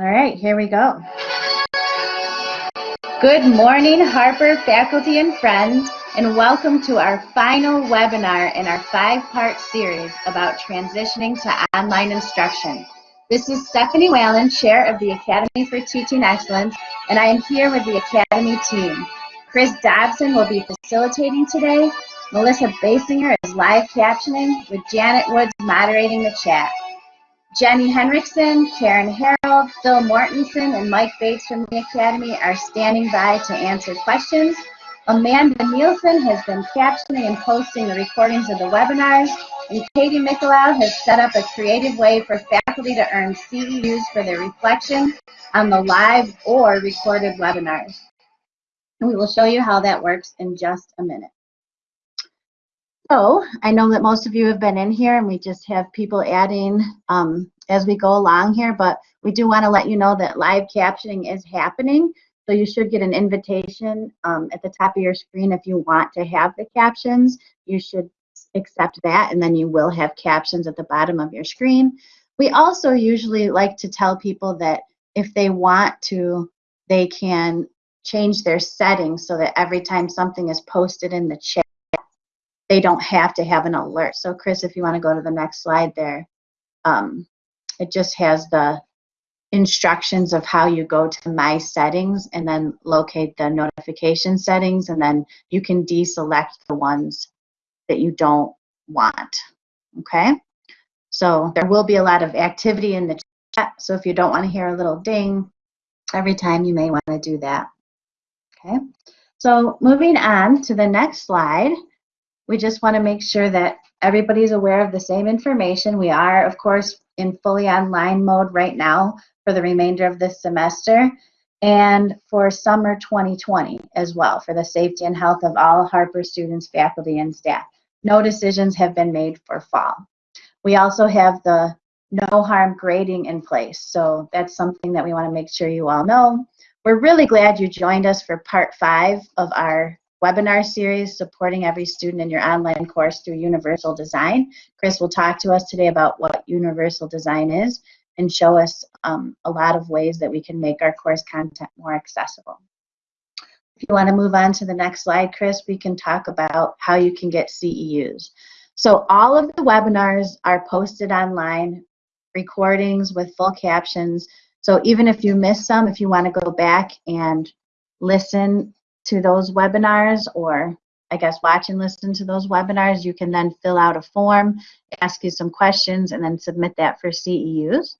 All right, here we go. Good morning, Harper faculty and friends, and welcome to our final webinar in our five-part series about transitioning to online instruction. This is Stephanie Whalen, Chair of the Academy for Teaching Excellence, and I am here with the Academy team. Chris Dobson will be facilitating today. Melissa Basinger is live captioning, with Janet Woods moderating the chat. Jenny Henriksen, Karen Harold, Phil Mortensen, and Mike Bates from the Academy are standing by to answer questions. Amanda Nielsen has been captioning and posting the recordings of the webinars, and Katie Michelau has set up a creative way for faculty to earn CEUs for their reflections on the live or recorded webinars. We will show you how that works in just a minute. So I know that most of you have been in here and we just have people adding um, as we go along here, but we do want to let you know that live captioning is happening. So you should get an invitation um, at the top of your screen if you want to have the captions. You should accept that and then you will have captions at the bottom of your screen. We also usually like to tell people that if they want to, they can change their settings so that every time something is posted in the chat, they don't have to have an alert. So Chris, if you want to go to the next slide there, um, it just has the instructions of how you go to my settings and then locate the notification settings and then you can deselect the ones that you don't want. Okay, so there will be a lot of activity in the chat. So if you don't want to hear a little ding every time, you may want to do that. Okay, so moving on to the next slide. We just want to make sure that everybody's aware of the same information. We are, of course, in fully online mode right now for the remainder of this semester and for summer 2020 as well for the safety and health of all Harper students, faculty, and staff. No decisions have been made for fall. We also have the no harm grading in place. So that's something that we want to make sure you all know. We're really glad you joined us for part five of our webinar series supporting every student in your online course through Universal Design. Chris will talk to us today about what Universal Design is and show us um, a lot of ways that we can make our course content more accessible. If you want to move on to the next slide, Chris, we can talk about how you can get CEUs. So all of the webinars are posted online, recordings with full captions. So even if you miss some, if you want to go back and listen to those webinars or I guess watch and listen to those webinars, you can then fill out a form, ask you some questions, and then submit that for CEUs.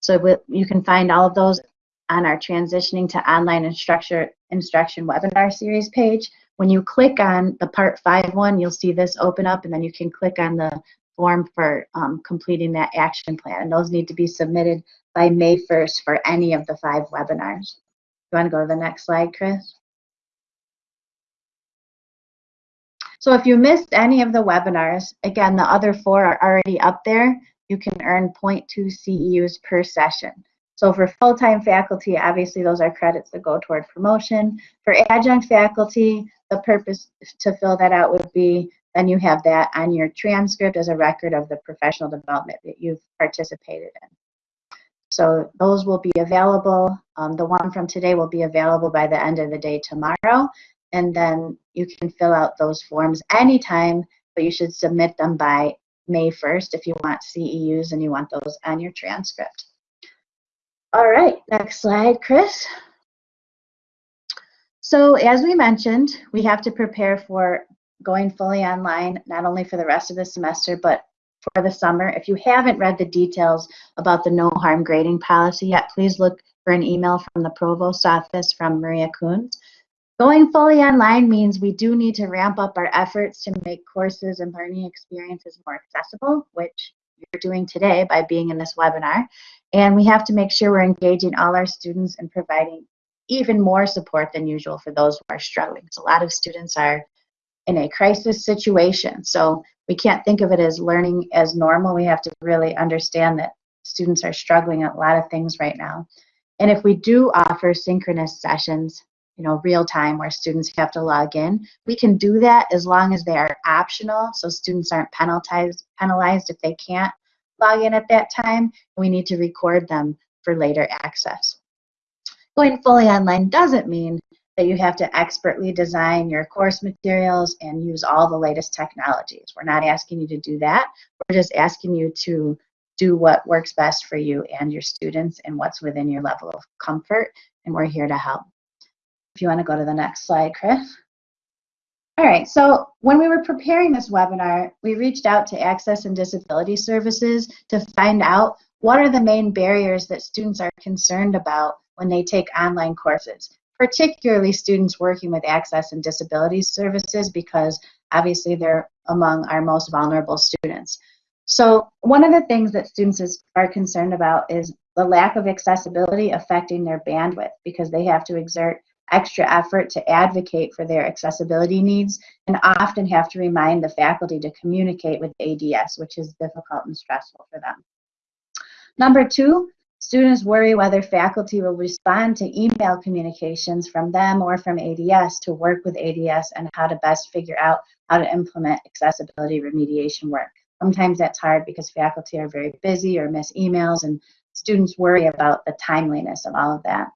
So you can find all of those on our Transitioning to Online Instruction, Instruction webinar series page. When you click on the Part 5 one, you'll see this open up, and then you can click on the form for um, completing that action plan. And those need to be submitted by May 1st for any of the five webinars. You want to go to the next slide, Chris? So if you missed any of the webinars, again, the other four are already up there. You can earn 0.2 CEUs per session. So for full-time faculty, obviously those are credits that go toward promotion. For adjunct faculty, the purpose to fill that out would be then you have that on your transcript as a record of the professional development that you've participated in. So those will be available. Um, the one from today will be available by the end of the day tomorrow and then you can fill out those forms anytime, but you should submit them by May 1st if you want CEUs and you want those on your transcript. All right, next slide, Chris. So as we mentioned, we have to prepare for going fully online, not only for the rest of the semester, but for the summer. If you haven't read the details about the no harm grading policy yet, please look for an email from the provost office from Maria Coons. Going fully online means we do need to ramp up our efforts to make courses and learning experiences more accessible, which you're doing today by being in this webinar. And we have to make sure we're engaging all our students and providing even more support than usual for those who are struggling. A lot of students are in a crisis situation. So we can't think of it as learning as normal. We have to really understand that students are struggling at a lot of things right now. And if we do offer synchronous sessions, you know, real time where students have to log in. We can do that as long as they are optional, so students aren't penalized penalized if they can't log in at that time. We need to record them for later access. Going fully online doesn't mean that you have to expertly design your course materials and use all the latest technologies. We're not asking you to do that. We're just asking you to do what works best for you and your students and what's within your level of comfort, and we're here to help. If you want to go to the next slide, Chris. All right, so when we were preparing this webinar, we reached out to Access and Disability Services to find out what are the main barriers that students are concerned about when they take online courses, particularly students working with Access and Disability Services because obviously they're among our most vulnerable students. So one of the things that students is, are concerned about is the lack of accessibility affecting their bandwidth because they have to exert extra effort to advocate for their accessibility needs and often have to remind the faculty to communicate with ADS, which is difficult and stressful for them. Number two, students worry whether faculty will respond to email communications from them or from ADS to work with ADS and how to best figure out how to implement accessibility remediation work. Sometimes that's hard because faculty are very busy or miss emails and students worry about the timeliness of all of that.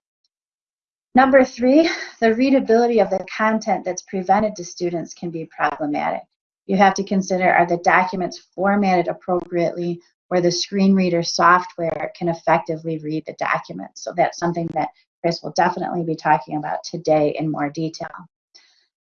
Number three, the readability of the content that's presented to students can be problematic. You have to consider are the documents formatted appropriately where the screen reader software can effectively read the documents. So that's something that Chris will definitely be talking about today in more detail.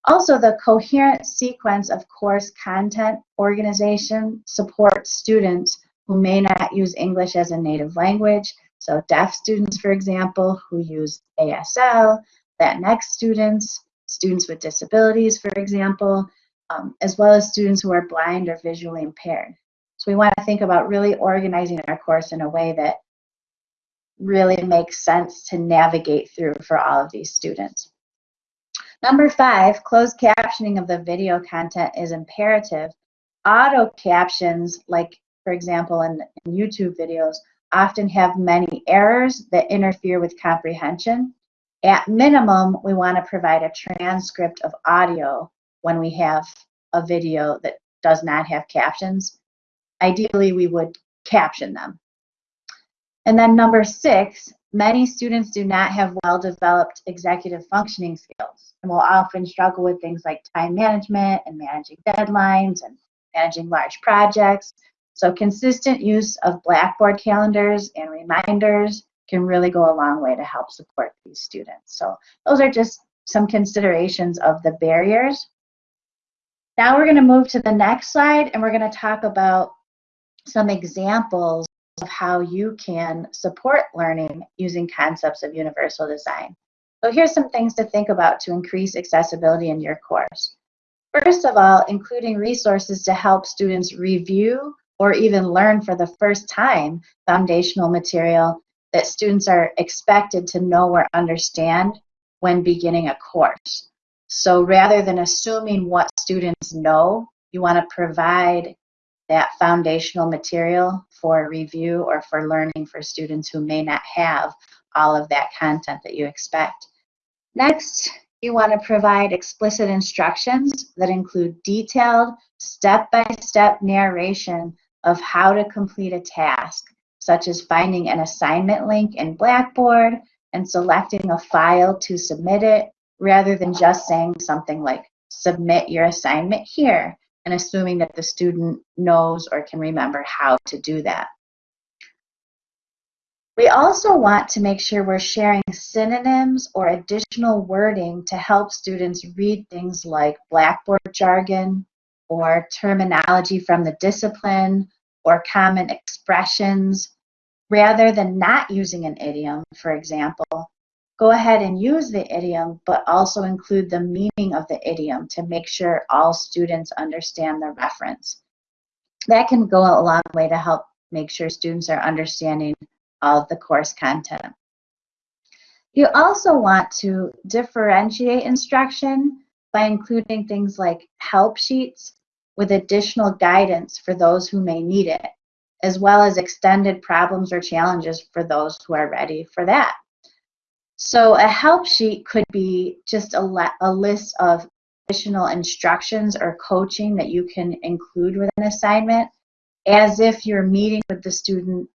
Also, the coherent sequence of course content organization supports students who may not use English as a native language so deaf students, for example, who use ASL, Latinx students, students with disabilities, for example, um, as well as students who are blind or visually impaired. So we want to think about really organizing our course in a way that really makes sense to navigate through for all of these students. Number five, closed captioning of the video content is imperative. Auto captions, like for example in, in YouTube videos, often have many errors that interfere with comprehension. At minimum, we want to provide a transcript of audio when we have a video that does not have captions. Ideally, we would caption them. And then number six, many students do not have well-developed executive functioning skills and will often struggle with things like time management and managing deadlines and managing large projects. So consistent use of Blackboard calendars and reminders can really go a long way to help support these students. So those are just some considerations of the barriers. Now we're going to move to the next slide and we're going to talk about some examples of how you can support learning using concepts of universal design. So here's some things to think about to increase accessibility in your course. First of all, including resources to help students review or even learn for the first time foundational material that students are expected to know or understand when beginning a course. So rather than assuming what students know, you want to provide that foundational material for review or for learning for students who may not have all of that content that you expect. Next, you want to provide explicit instructions that include detailed step-by-step -step narration of how to complete a task, such as finding an assignment link in Blackboard and selecting a file to submit it, rather than just saying something like, submit your assignment here, and assuming that the student knows or can remember how to do that. We also want to make sure we're sharing synonyms or additional wording to help students read things like Blackboard jargon, or terminology from the discipline or common expressions. Rather than not using an idiom, for example, go ahead and use the idiom, but also include the meaning of the idiom to make sure all students understand the reference. That can go a long way to help make sure students are understanding all of the course content. You also want to differentiate instruction by including things like help sheets with additional guidance for those who may need it, as well as extended problems or challenges for those who are ready for that. So a help sheet could be just a, a list of additional instructions or coaching that you can include with an assignment as if you're meeting with the student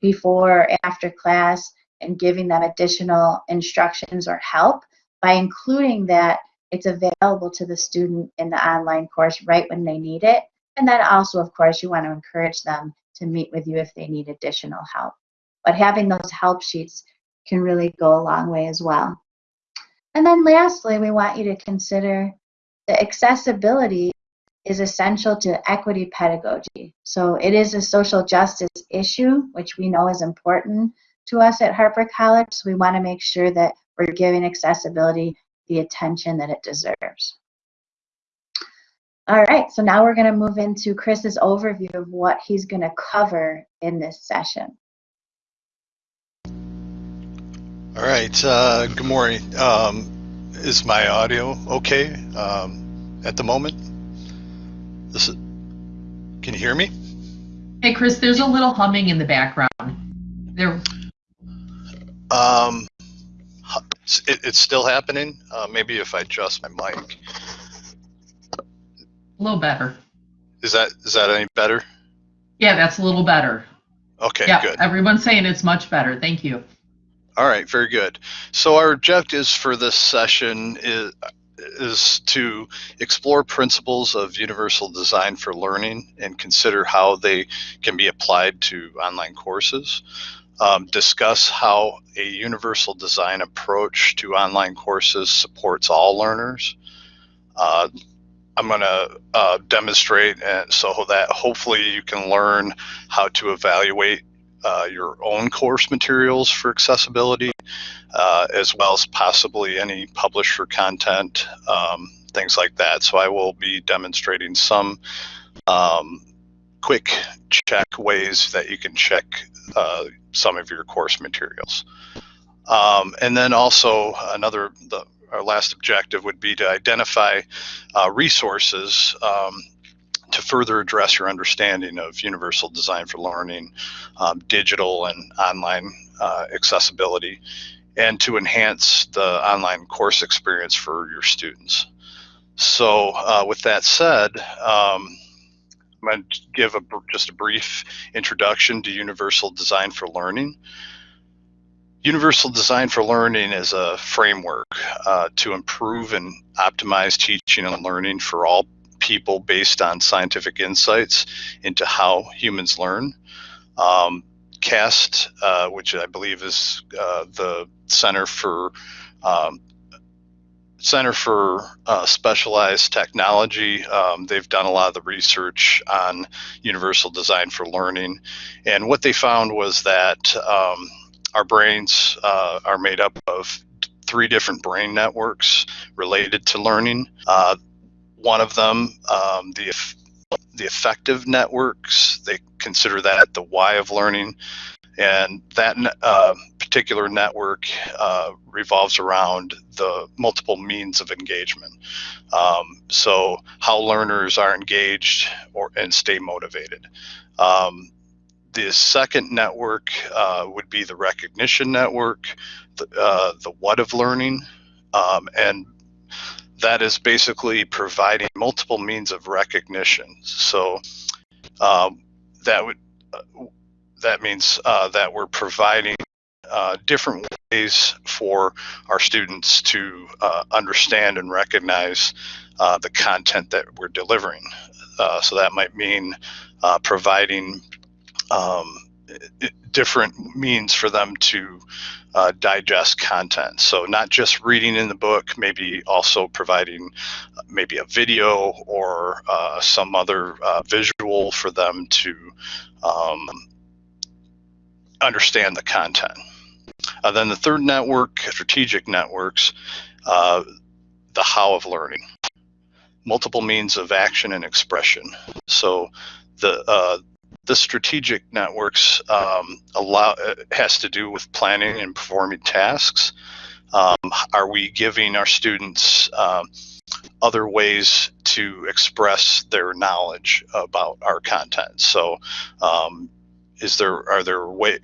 before or after class and giving them additional instructions or help by including that it's available to the student in the online course right when they need it. And then also, of course, you want to encourage them to meet with you if they need additional help. But having those help sheets can really go a long way as well. And then lastly, we want you to consider the accessibility is essential to equity pedagogy. So it is a social justice issue, which we know is important to us at Harper College. So we want to make sure that we're giving accessibility the attention that it deserves. All right, so now we're going to move into Chris's overview of what he's going to cover in this session. All right, uh, good morning. Um, is my audio okay um, at the moment? This is, can you hear me? Hey, Chris, there's a little humming in the background. There. Um, it, it's still happening. Uh, maybe if I adjust my mic. A little better. Is that is that any better? Yeah, that's a little better. Okay, yeah, good. Everyone's saying it's much better. Thank you. All right, very good. So our objectives for this session is is to explore principles of universal design for learning and consider how they can be applied to online courses. Um, discuss how a universal design approach to online courses supports all learners. Uh, I'm going to uh, demonstrate so that hopefully you can learn how to evaluate uh, your own course materials for accessibility, uh, as well as possibly any publisher content, um, things like that. So I will be demonstrating some um, quick check ways that you can check uh, some of your course materials. Um, and then also another, the, our last objective would be to identify uh, resources um, to further address your understanding of universal design for learning, um, digital and online uh, accessibility, and to enhance the online course experience for your students. So uh, with that said, um, I'm going to give a, just a brief introduction to universal design for learning. Universal Design for Learning is a framework uh, to improve and optimize teaching and learning for all people based on scientific insights into how humans learn. Um, CAST, uh, which I believe is uh, the Center for um, Center for uh, Specialized Technology. Um, they've done a lot of the research on universal design for learning, and what they found was that um, our brains uh, are made up of three different brain networks related to learning. Uh, one of them, um, the the affective networks, they consider that the why of learning, and that uh, particular network uh, revolves around the multiple means of engagement. Um, so how learners are engaged or and stay motivated. Um, the second network uh, would be the recognition network, the, uh, the what of learning, um, and that is basically providing multiple means of recognition. So um, that would uh, that means uh, that we're providing uh, different ways for our students to uh, understand and recognize uh, the content that we're delivering. Uh, so that might mean providing um, different means for them to uh, digest content. So not just reading in the book, maybe also providing uh, maybe a video or uh, some other uh, visual for them to um, understand the content. Uh, then the third network, strategic networks, uh, the how of learning. Multiple means of action and expression. So the the strategic networks um, allow uh, has to do with planning and performing tasks. Um, are we giving our students um, other ways to express their knowledge about our content? So, um, is there are there way,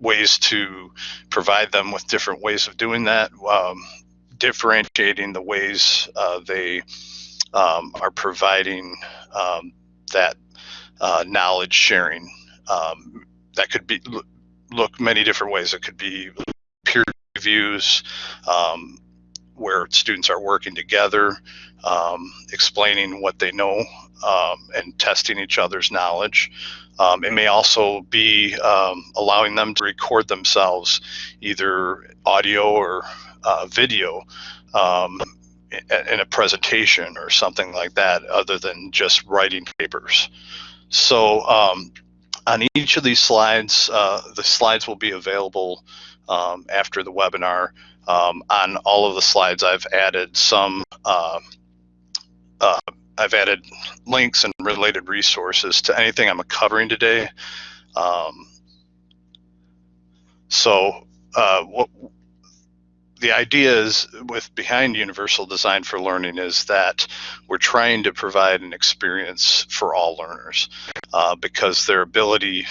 ways to provide them with different ways of doing that? Um, differentiating the ways uh, they um, are providing that uh, knowledge sharing. Um, that could be look many different ways. It could be peer reviews, um, where students are working together, um, explaining what they know, um, and testing each other's knowledge. Um, it may also be um, allowing them to record themselves, either audio or uh, video, um, in, a presentation or something like that, other than just writing papers. So um, on each of these slides, uh, the slides will be available after the webinar. Um, on all of the slides, I've added some, uh, uh, I've added links and related resources to anything I'm covering today. Um, so uh, what the idea is with behind universal design for learning is that we're trying to provide an experience for all learners uh, because their ability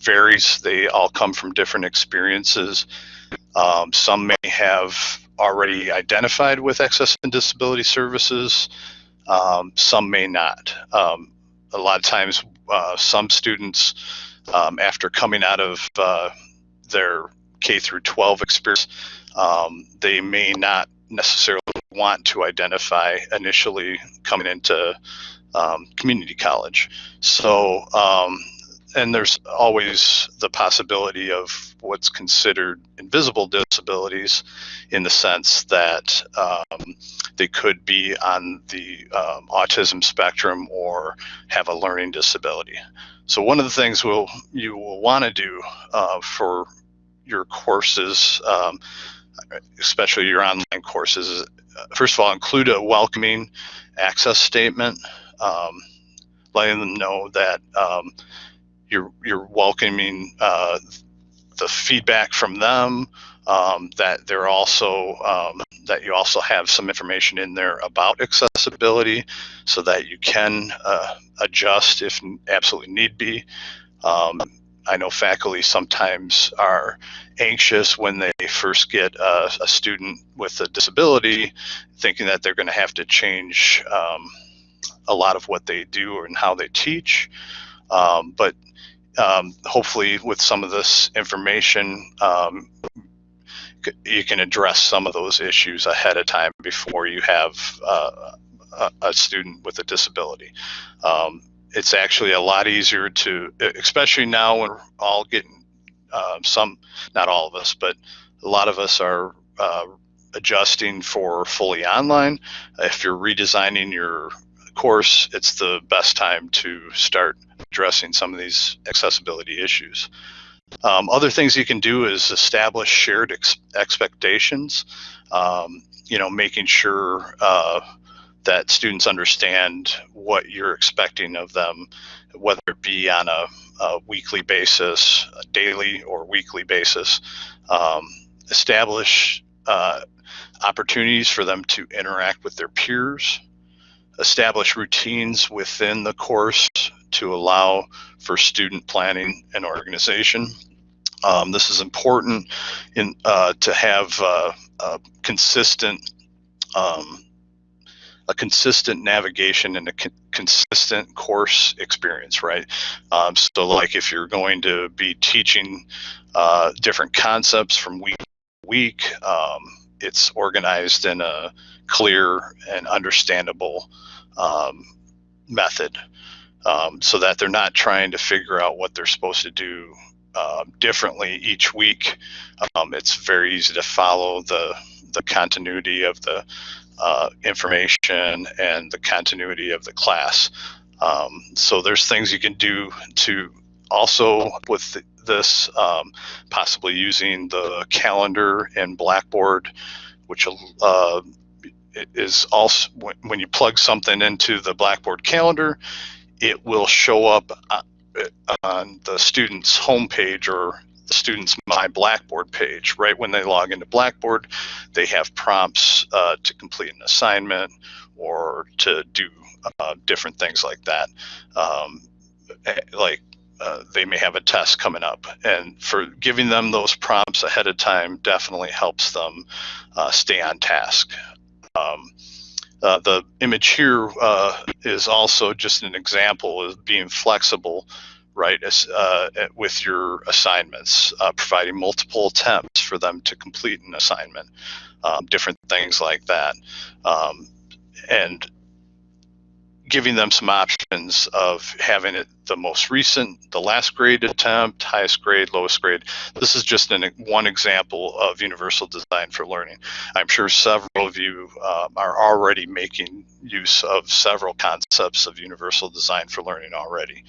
varies they all come from different experiences um, some may have already identified with access and disability services um, some may not um, a lot of times uh, some students um, after coming out of uh, their K through 12 experience um, they may not necessarily want to identify initially coming into um, community college. So, um, and there's always the possibility of what's considered invisible disabilities in the sense that um, they could be on the um, autism spectrum or have a learning disability. So one of the things we'll, you will want to do uh, for your courses um, especially your online courses, uh, first of all, include a welcoming access statement, um, letting them know that um, you're you're welcoming uh, the feedback from them. Um, that they're also um, that you also have some information in there about accessibility, so that you can uh, adjust if absolutely need be. Um, I know faculty sometimes are anxious when they first get a, a student with a disability, thinking that they're going to have to change um, a lot of what they do and how they teach. Um, but um, hopefully, with some of this information, um, you can address some of those issues ahead of time before you have uh, a, a, student with a disability. Um, it's actually a lot easier to, especially now when we're all getting uh, some, not all of us, but a lot of us are uh, adjusting for fully online. If you're redesigning your course, it's the best time to start addressing some of these accessibility issues. Um, other things you can do is establish shared ex expectations. Um, you know, making sure uh, that students understand what you're expecting of them, whether it be on a, a weekly basis, a daily or weekly basis. Um, establish uh, opportunities for them to interact with their peers, establish routines within the course to allow for student planning and organization. Um, this is important in uh, to have uh, a consistent um, a consistent navigation and a con consistent course experience, right? Um, so like if you're going to be teaching uh, different concepts from week to week, um, it's organized in a clear and understandable um, method um, so that they're not trying to figure out what they're supposed to do uh, differently each week. Um, it's very easy to follow the the continuity of the uh, information and the continuity of the class. Um, so there's things you can do to also with this, um, possibly using the calendar and Blackboard, which uh, is also when you plug something into the Blackboard calendar, it will show up uh, on the student's homepage or the student's My Blackboard page. Right when they log into Blackboard, they have prompts uh, to complete an assignment or to do uh, different things like that. Um, eh, like uh, they may have a test coming up, and for giving them those prompts ahead of time definitely helps them uh, stay on task. Um, uh, the image here uh, is also just an example of being flexible right, as, uh, with your assignments, uh, providing multiple attempts for them to complete an assignment, um, different things like that. Um, and giving them some options of having it the most recent, the last grade attempt, highest grade, lowest grade. This is just an, one example of universal design for learning. I'm sure several of you um, are already making use of several concepts of universal design for learning already.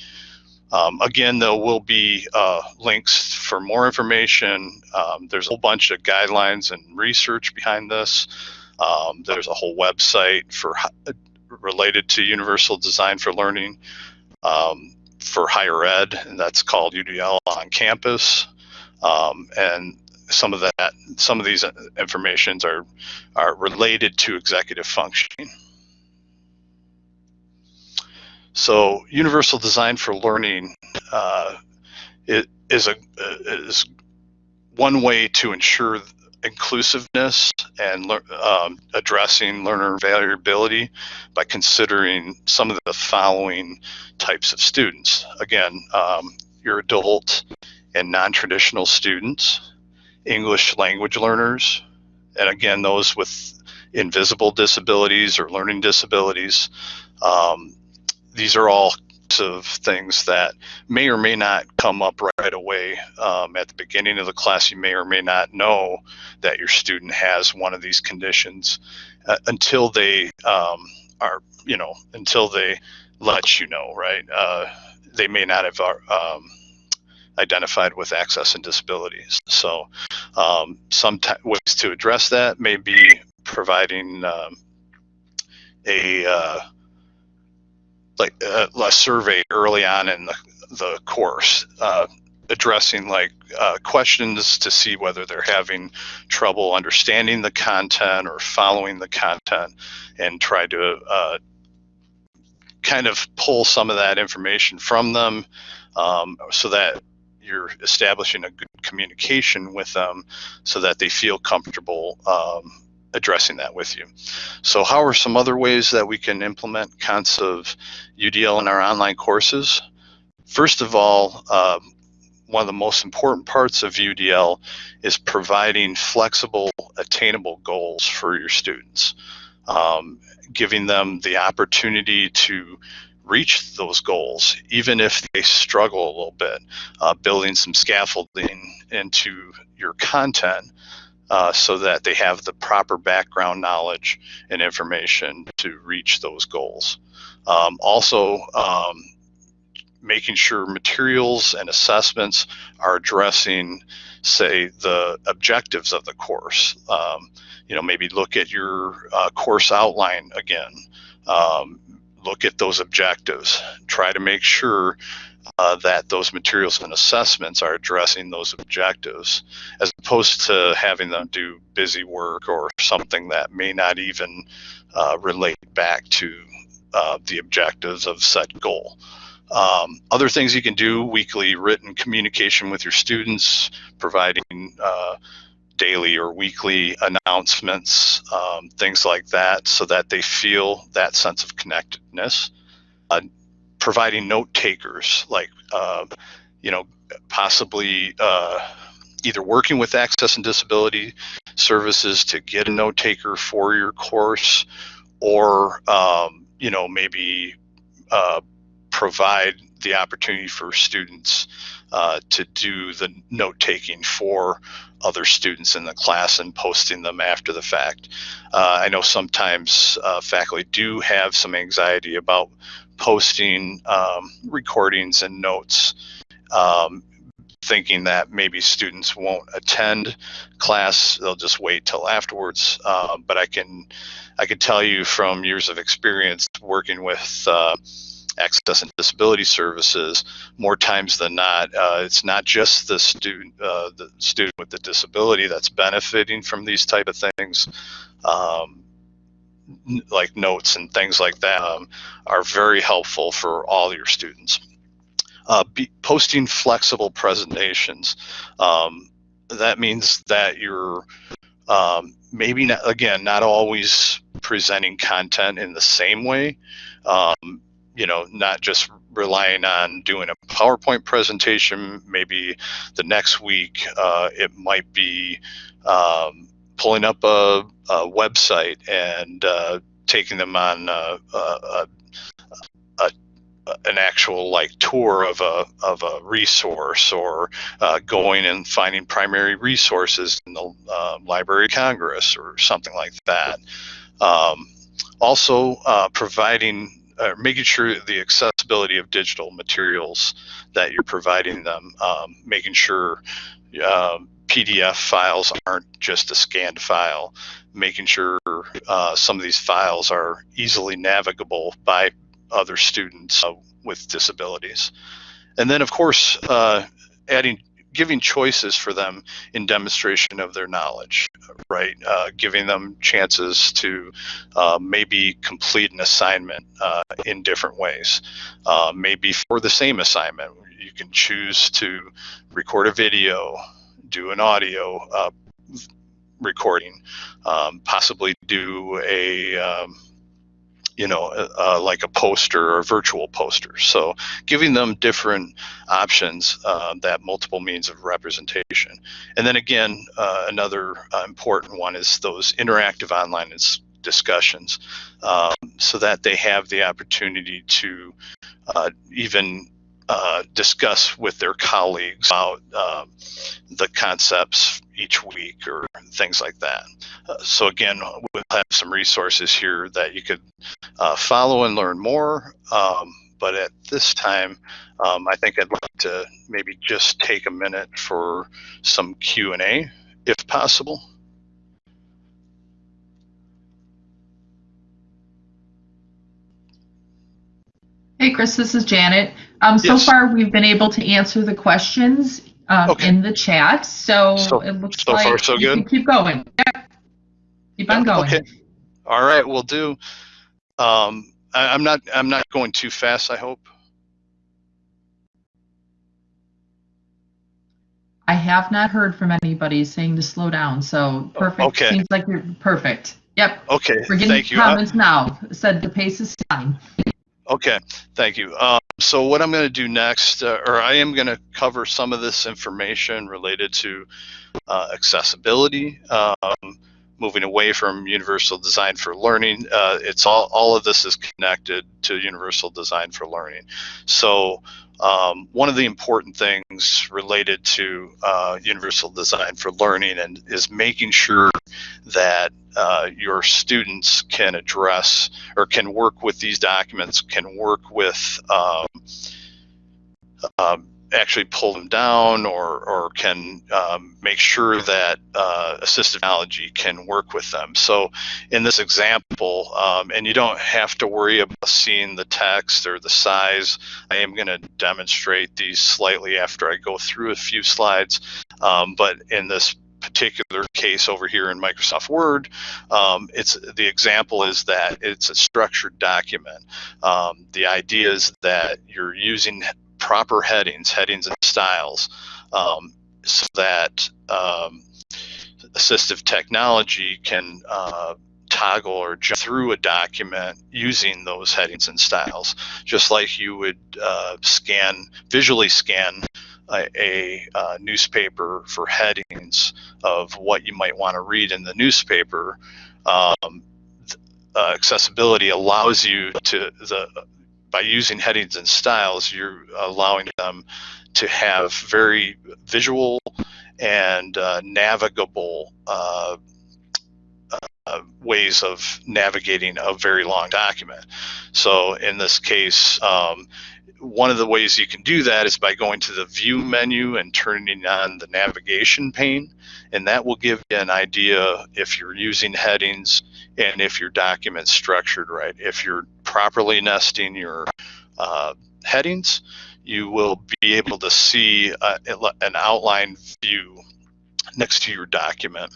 Um, again, there will be uh, links for more information. Um, there's a whole bunch of guidelines and research behind this. Um, there's a whole website for related to universal design for learning um, for higher ed, and that's called UDL on campus. Um, and some of that, some of these informations are are related to executive functioning. So, universal design for learning uh, is a is one way to ensure inclusiveness and um, addressing learner variability by considering some of the following types of students. Again, um, your adult and non-traditional students, English language learners, and again, those with invisible disabilities or learning disabilities. Um, these are all of things that may or may not come up right away um, at the beginning of the class. You may or may not know that your student has one of these conditions uh, until they um, are, you know, until they let you know, right? Uh, they may not have uh, um, identified with access and disabilities. So um, some ways to address that may be providing um, a uh, like uh, a survey early on in the, the course uh, addressing like uh, questions to see whether they're having trouble understanding the content or following the content and try to uh, kind of pull some of that information from them um, so that you're establishing a good communication with them so that they feel comfortable um, addressing that with you. So how are some other ways that we can implement kinds of UDL in our online courses? First of all, uh, one of the most important parts of UDL is providing flexible, attainable goals for your students, um, giving them the opportunity to reach those goals, even if they struggle a little bit, uh, building some scaffolding into your content uh, so that they have the proper background knowledge and information to reach those goals. Um, also, um, making sure materials and assessments are addressing, say, the objectives of the course. Um, you know, maybe look at your uh, course outline again. Um, look at those objectives. Try to make sure uh, that those materials and assessments are addressing those objectives as opposed to having them do busy work or something that may not even uh, relate back to uh, the objectives of said goal. Um, other things you can do, weekly written communication with your students, providing uh, daily or weekly announcements, um, things like that, so that they feel that sense of connectedness. Uh, providing note takers, like uh, you know, possibly uh, either working with access and disability services to get a note taker for your course, or um, you know maybe uh, provide the opportunity for students uh, to do the note taking for other students in the class and posting them after the fact. Uh, I know sometimes uh, faculty do have some anxiety about posting um, recordings and notes, um, thinking that maybe students won't attend class; they'll just wait till afterwards. Uh, but I can, I can tell you from years of experience working with uh, access and disability services, more times than not, uh, it's not just the student, uh, the student with the disability that's benefiting from these type of things. Um, like notes and things like that um, are very helpful for all your students. Uh, posting flexible presentations. Um, that means that you're um, maybe not, again, not always presenting content in the same way. Um, you know, not just relying on doing a PowerPoint presentation. Maybe the next week uh, it might be um, pulling up a, a website and uh, taking them on uh, a, a, an actual like tour of a of a resource or uh, going and finding primary resources in the uh, Library of Congress or something like that. Um, also, uh, providing uh, making sure the accessibility of digital materials that you're providing them, um, making sure um, PDF files aren't just a scanned file, making sure uh, some of these files are easily navigable by other students uh, with disabilities. And then, of course, uh, adding giving choices for them in demonstration of their knowledge, right? Uh, giving them chances to uh, maybe complete an assignment uh, in different ways. Uh, maybe for the same assignment, you can choose to record a video, do an audio uh, recording, um, possibly do a um, you know, uh, like a poster or a virtual poster. So giving them different options uh, that multiple means of representation. And then again, uh, another uh, important one is those interactive online discussions um, so that they have the opportunity to uh, even uh, discuss with their colleagues about uh, the concepts each week or things like that. Uh, so again, we'll have some resources here that you could uh, follow and learn more. Um, but at this time, um, I think I'd like to maybe just take a minute for some Q&A, if possible. Hey, Chris, this is Janet. Um, so Yes. far, we've been able to answer the questions um, Okay. in the chat, so, So- it looks so like far, so you can good? keep going. Yep. Keep on going. Okay. All right, we'll do. Um, I, I'm not. I'm not going too fast. I hope. I have not heard from anybody saying to slow down, so perfect. Okay. Seems like you're perfect. Yep, Okay. we're getting Thank you. Uh, comments now. Said the pace is fine. Okay, thank you. Um, so what I'm going to do next, uh, or I am going to cover some of this information related to uh, accessibility, um, moving away from universal design for learning. Uh, it's all, all of this is connected to universal design for learning. So um, one of the important things related to uh, universal design for learning and is making sure that uh, your students can address or can work with these documents, can work with um, um, actually pull them down or, or can um, make sure that uh, assistive technology can work with them. So in this example, um, and you don't have to worry about seeing the text or the size, I am going to demonstrate these slightly after I go through a few slides. Um, but in this particular case over here in Microsoft Word, um, it's the example is that it's a structured document. Um, the idea is that you're using proper headings, headings and styles, um, so that um, assistive technology can uh, toggle or jump through a document using those headings and styles, just like you would uh, scan, visually scan a, a uh, newspaper for headings of what you might want to read in the newspaper. Um, uh, accessibility allows you to the by using headings and styles, you're allowing them to have very visual and uh, navigable uh, uh, ways of navigating a very long document. So in this case, um, one of the ways you can do that is by going to the view menu and turning on the navigation pane and that will give you an idea if you're using headings and if your document's structured right. If you're properly nesting your uh, headings, you will be able to see uh, an outline view next to your document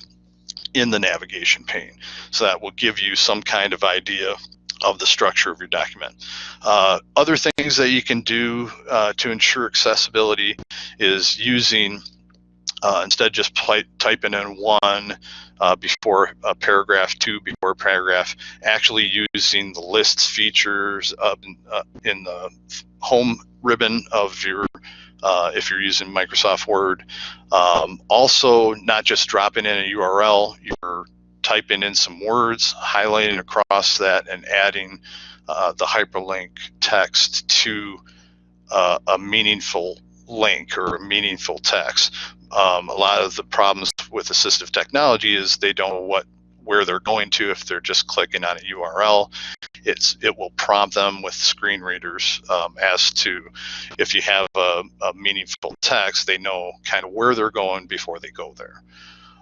in the navigation pane. So that will give you some kind of idea of the structure of your document. Uh, other things that you can do uh, to ensure accessibility is using uh, instead just pli- typing in one uh, before a paragraph, two before paragraph, actually using the lists features in, uh, in the home ribbon of your, uh, if you're using Microsoft Word. Um, also, not just dropping in a URL, you're typing in some words, highlighting across that, and adding uh, the hyperlink text to uh, a meaningful link or meaningful text. Um, a lot of the problems with assistive technology is they don't know what where they're going to if they're just clicking on a URL. It's it will prompt them with screen readers um, as to if you have a, a, meaningful text, they know kind of where they're going before they go there.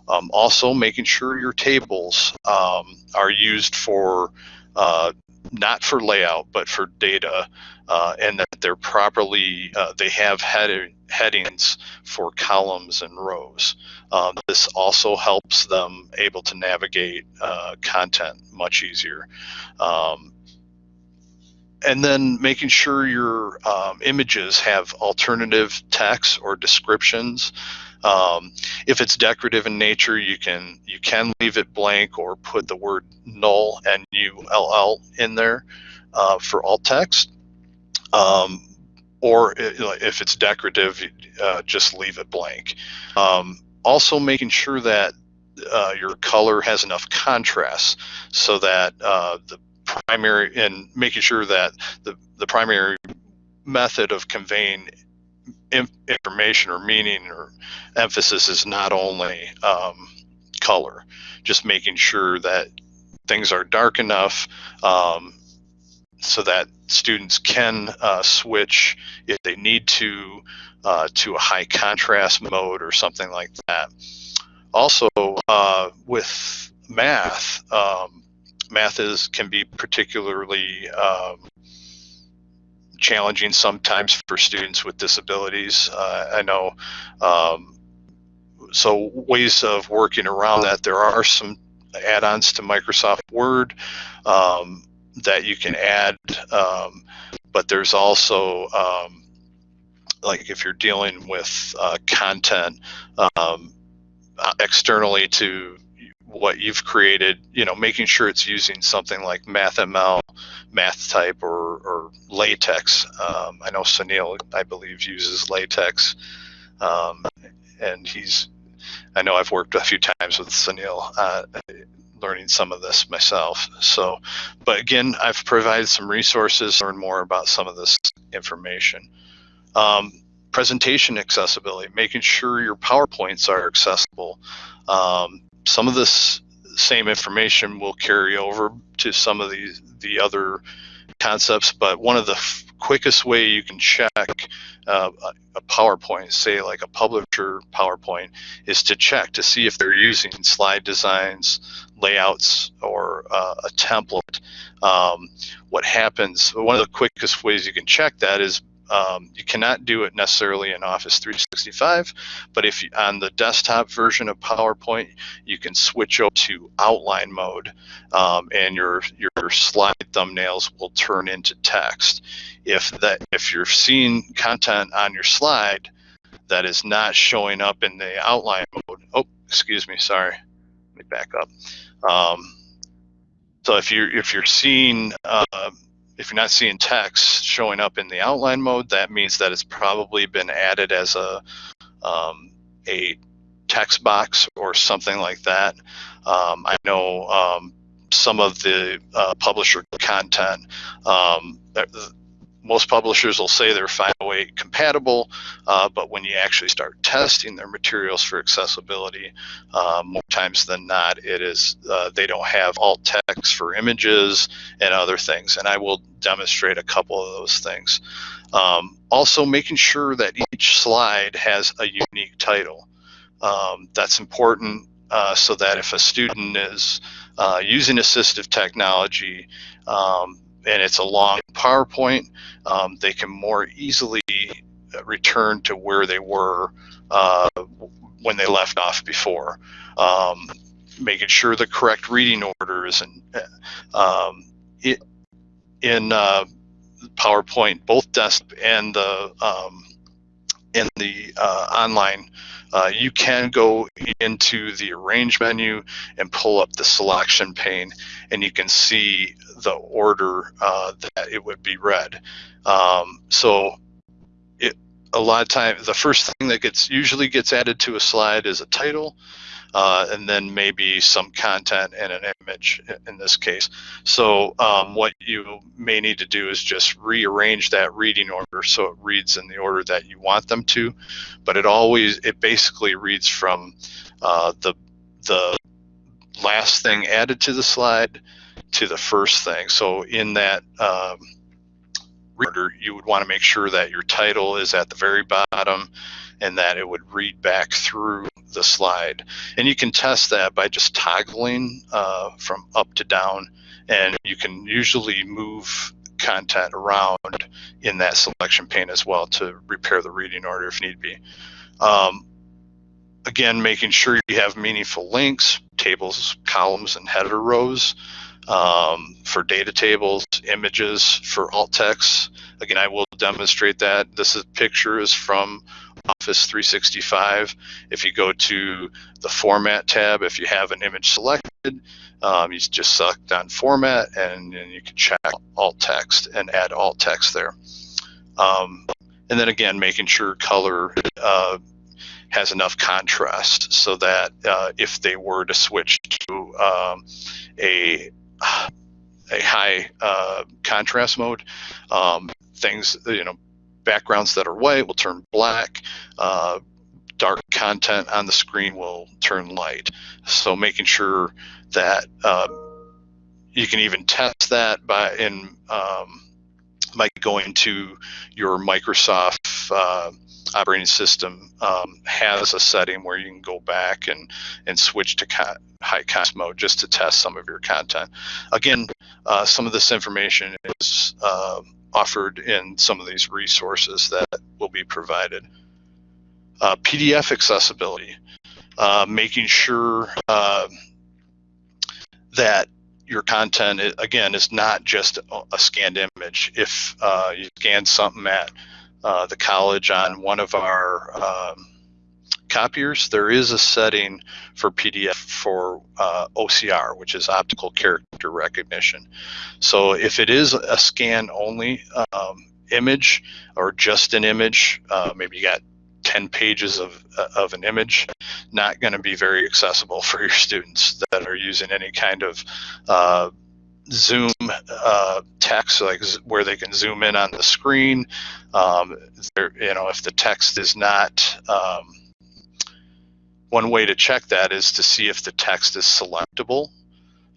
Um, also, making sure your tables um, are used for uh, not for layout but for data uh, and that they're properly uh, they have head, headings for columns and rows. Um, this also helps them able to navigate uh, content much easier. Um, and then making sure your um, images have alternative text or descriptions um, if it's decorative in nature, you can you can leave it blank or put the word null and ULL in there uh, for alt text. Um, or if it's decorative, uh, just leave it blank. Um, also, making sure that uh, your color has enough contrast so that uh, the primary and making sure that the the primary method of conveying information or meaning or emphasis is not only um, color, just making sure that things are dark enough um, so that students can uh, switch if they need to uh, to a high contrast mode or something like that. Also, uh, with math, um, math is can be particularly um, challenging sometimes for students with disabilities. Uh, I know. Um, so ways of working around that. There are some add-ons to Microsoft Word um, that you can add, um, but there's also um, like if you're dealing with uh, content um, uh, externally to what you've created, you know, making sure it's using something like MathML, MathType, or, or LaTeX. Um, I know Sunil, I believe, uses LaTeX, um, and he's. I know I've worked a few times with Sunil, uh, learning some of this myself. So, but again, I've provided some resources learn more about some of this information. Um, presentation accessibility, making sure your PowerPoints are accessible. Um, some of this same information will carry over to some of the the other concepts, but one of the quickest way you can check uh, a PowerPoint, say like a publisher PowerPoint, is to check to see if they're using slide designs, layouts, or uh, a template. Um, what happens, one of the quickest ways you can check that is um, you cannot do it necessarily in Office 365, but if you, on the desktop version of PowerPoint, you can switch over to outline mode, um, and your your slide thumbnails will turn into text. If that if you're seeing content on your slide that is not showing up in the outline mode, oh, excuse me, sorry, let me back up. Um, so if you're if you're seeing uh, if you're not seeing text showing up in the outline mode, that means that it's probably been added as a um, a text box or something like that. Um, I know um, some of the uh, publisher content um, most publishers will say they're 508 compatible, uh, but when you actually start testing their materials for accessibility, uh, more times than not, it is uh, they don't have alt text for images and other things. And I will demonstrate a couple of those things. Um, also, making sure that each slide has a unique title. Um, that's important uh, so that if a student is uh, using assistive technology, um, and it's a long PowerPoint, um, they can more easily return to where they were uh, when they left off before. Um, making sure the correct reading order is in, um, it, in uh, PowerPoint, both desktop and the um, in the uh, online, uh, you can go into the arrange menu and pull up the selection pane and you can see the order uh, that it would be read. Um, so it, a lot of time, the first thing that gets usually gets added to a slide is a title, uh, and then maybe some content and an image in this case. So um, what you may need to do is just rearrange that reading order so it reads in the order that you want them to, but it always, it basically reads from uh, the, the last thing added to the slide to the first thing. So in that um, order, you would want to make sure that your title is at the very bottom and that it would read back through the slide. And you can test that by just toggling uh, from up to down, and you can usually move content around in that selection pane as well to repair the reading order if need be. Um, again, making sure you have meaningful links, tables, columns, and header rows um, for data tables, images for alt text. Again, I will demonstrate that. This is, picture is from Office 365. If you go to the Format tab, if you have an image selected, um, you just select on Format and then you can check alt text and add alt text there. Um, and then again, making sure color uh, has enough contrast so that uh, if they were to switch to um, a a high uh, contrast mode, um, things you know backgrounds that are white will turn black. Uh, dark content on the screen will turn light. So making sure that uh, you can even test that by in um, by going to your Microsoft uh, operating system um, has a setting where you can go back and and switch to high contrast mode just to test some of your content. Again, uh, some of this information is uh, offered in some of these resources that will be provided. Uh, PDF accessibility, uh, making sure uh, that your content, again, is not just a scanned image. If uh, you scan something at uh, the college on one of our um, copiers, there is a setting for PDF for uh, OCR, which is optical character recognition. So if it is a scan only um, image or just an image, uh, maybe you got 10 pages of, uh, of an image, not going to be very accessible for your students that are using any kind of uh, Zoom uh, text, like where they can zoom in on the screen. Um, you know, if the text is not um, one way to check that is to see if the text is selectable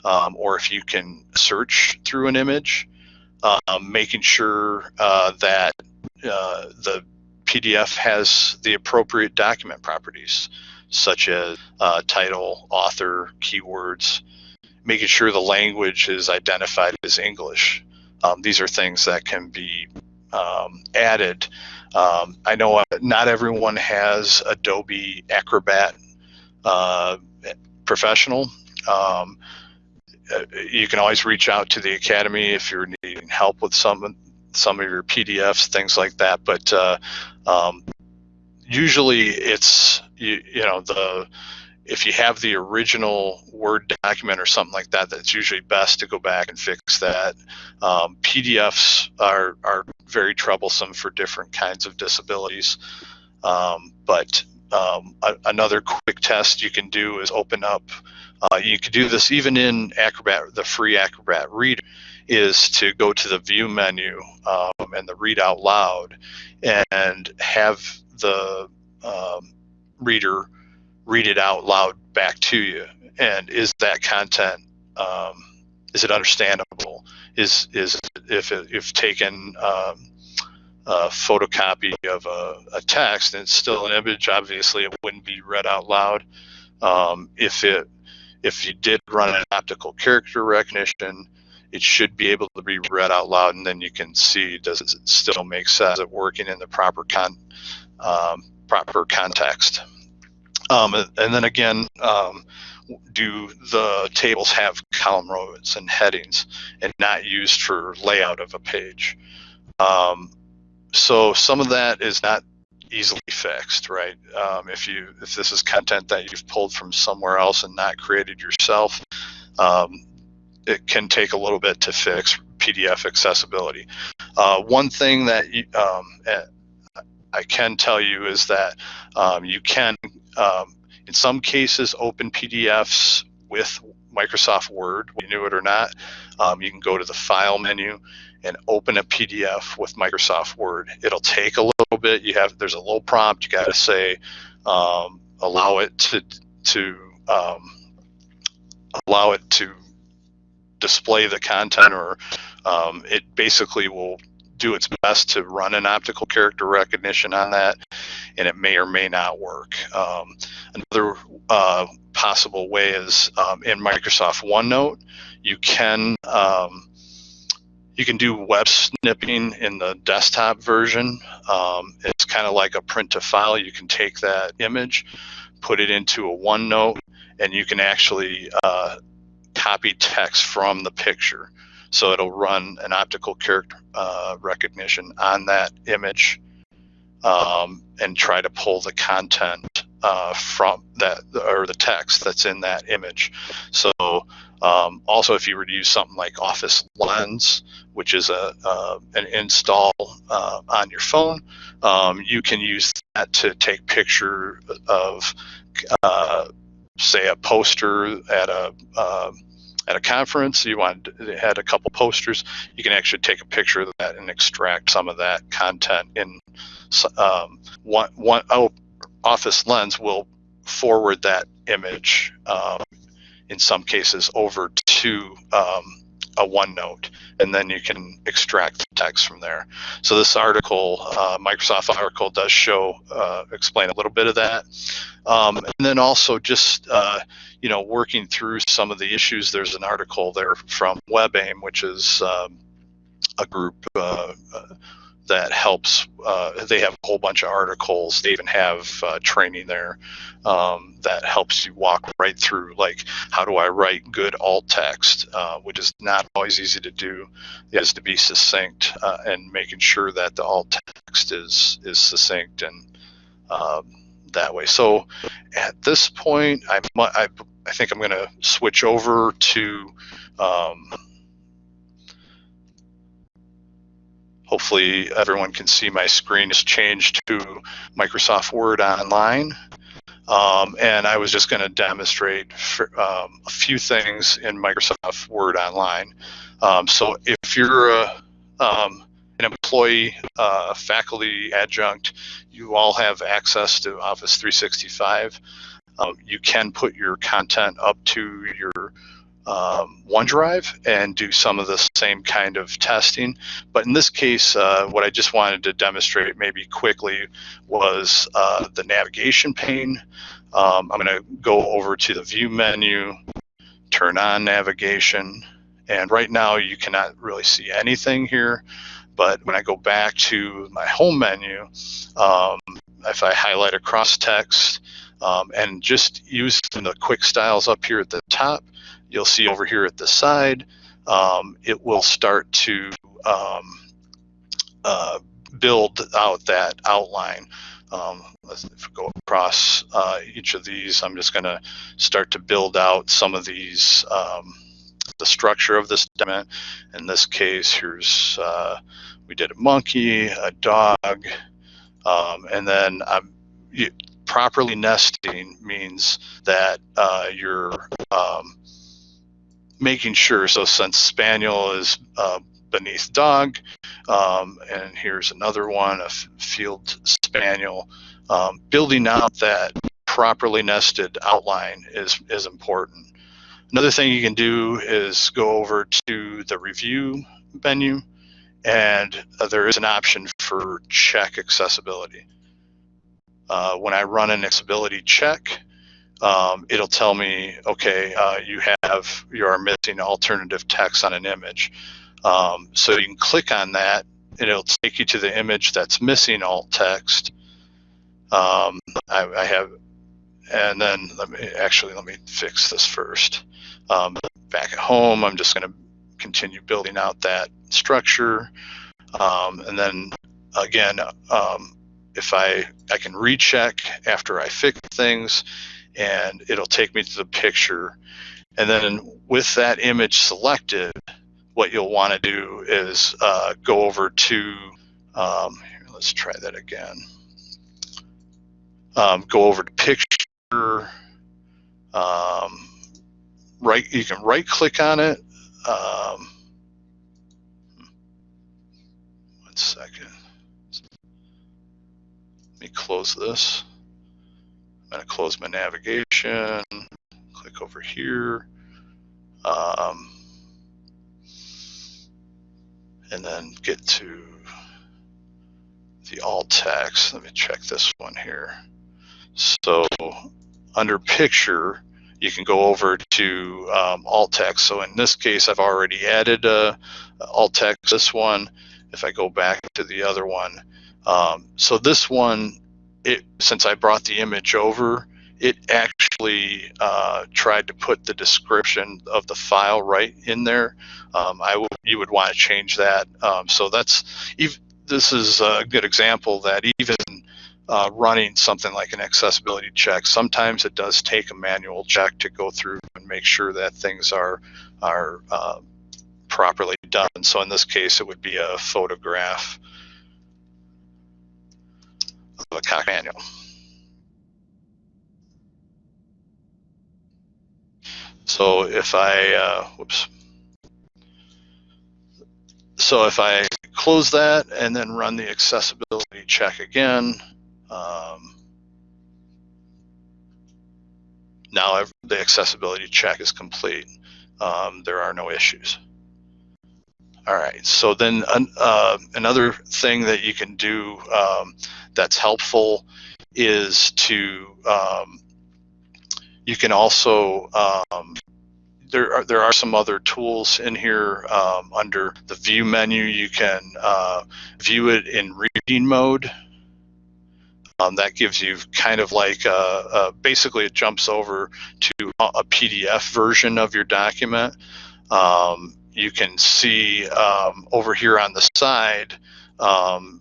um, or if you can search through an image, um, making sure uh, that uh, the PDF has the appropriate document properties, such as uh, title, author, keywords, making sure the language is identified as English. Um, these are things that can be um, added um, I know uh, not everyone has Adobe Acrobat uh, Professional. Um, uh, you can always reach out to the Academy if you're needing help with some some of your PDFs, things like that. But uh, um, usually, it's you, you know the if you have the original Word document or something like that, that's usually best to go back and fix that. Um, PDFs are, are very troublesome for different kinds of disabilities. Um, but um, a, another quick test you can do is open up, uh, you can do this even in Acrobat, the free Acrobat Reader, is to go to the View menu um, and the Read Out Loud and have the um, reader read it out loud back to you? And is that content um, is it understandable? Is is if if taken um, a photocopy of a, a, text and it's still an image obviously it wouldn't be read out loud. Um, if it if you did run an optical character recognition it should be able to be read out loud and then you can see does it still make sense? It working in the proper con um, proper context um, and then again, um, do the tables have column rows and headings and not used for layout of a page? Um, so some of that is not easily fixed, right? Um, if you if this is content that you've pulled from somewhere else and not created yourself, um, it can take a little bit to fix PDF accessibility. Uh, one thing that you, um, eh, I can tell you is that um, you can, um, in some cases, open PDFs with Microsoft Word, you knew it or not. Um, you can go to the File menu and open a PDF with Microsoft Word. It'll take a little bit. You have there's a little prompt. You got to say um, allow it to to um, allow it to display the content, or um, it basically will do its best to run an optical character recognition on that, and it may or may not work. Um, another uh, possible way is um, in Microsoft OneNote, you can um, you can do web snipping in the desktop version. Um, it's kind of like a print to file. You can take that image, put it into a OneNote, and you can actually uh, copy text from the picture. So it'll run an optical character uh, recognition on that image um, and try to pull the content uh, from that or the text that's in that image. So um, also, if you were to use something like Office Lens, which is a uh, an install uh, on your phone, um, you can use that to take picture of, uh, say, a poster at a uh, at a conference. You want had a couple posters. You can actually take a picture of that and extract some of that content in um, one one oh, Office Lens will forward that image um, in some cases over to um, a OneNote, and then you can extract the text from there. So this article, uh, Microsoft article, does show uh, explain a little bit of that, um, and then also just uh, you know working through some of the issues. There's an article there from WebAIM, which is um, a group uh, that helps. Uh, they have a whole bunch of articles. They even have uh, training there um, that helps you walk right through, like how do I write good alt text, uh, which is not always easy to do. Has to be succinct uh, and making sure that the alt text is is succinct and um, that way. So at this point, I I, I think I'm going to switch over to. Um, Hopefully everyone can see my screen has changed to Microsoft Word Online. Um, and I was just going to demonstrate for, um, a few things in Microsoft Word Online. Um, so if you're a, um, an employee, uh, faculty, adjunct, you all have access to Office 365. Um, you can put your content up to your um, OneDrive and do some of the same kind of testing. But in this case, uh, what I just wanted to demonstrate maybe quickly was uh, the navigation pane. Um, I'm going to go over to the view menu, turn on navigation, and right now you cannot really see anything here. But when I go back to my home menu, um, if I highlight across text um, and just use the quick styles up here at the top, you'll see over here at the side, um, it will start to um, uh, build out that outline. Um, let's go across uh, each of these. I'm just going to start to build out some of these, um, the structure of this document. In this case, here's, uh, we did a monkey, a dog, um, and then I'm, you, properly nesting means that uh, you're um, making sure. So since spaniel is uh, beneath dog, um, and here's another one, a field spaniel, um, building out that properly nested outline is, is important. Another thing you can do is go over to the review menu and uh, there is an option for check accessibility. Uh, when I run an accessibility check, um, it'll tell me, okay, uh, you have, you are missing alternative text on an image. Um, so you can click on that and it'll take you to the image that's missing alt text. Um, I, I, have, and then let me, actually, let me fix this first. Um, back at home, I'm just gonna continue building out that structure. Um, and then again, um, if I, I can recheck after I fix things and it'll take me to the picture. And then with that image selected, what you'll want to do is uh, go over to, um, here, let's try that again. Um, go over to picture, um, right, you can right click on it. Um, one second. Let me close this. I'm going to close my navigation, click over here. Um, and then get to the alt text. Let me check this one here. So under picture, you can go over to um, alt text. So in this case, I've already added uh, alt text. This one, if I go back to the other one, um, so this one, it since I brought the image over, it actually uh, tried to put the description of the file right in there. Um, I would you would want to change that. Um, so that's even this is a good example that even uh, running something like an accessibility check, sometimes it does take a manual check to go through and make sure that things are are uh, properly done. So in this case, it would be a photograph a cocker spaniel. So if I, uh, whoops. So if I close that and then run the accessibility check again, um, now the accessibility check is complete. Um, there are no issues. All right, so then uh, another thing that you can do um, that's helpful is to um, you can also um, there are there are some other tools in here um, under the view menu. You can uh, view it in reading mode. Um, that gives you kind of like a, a, basically it jumps over to a PDF version of your document. Um, you can see um, over here on the side um,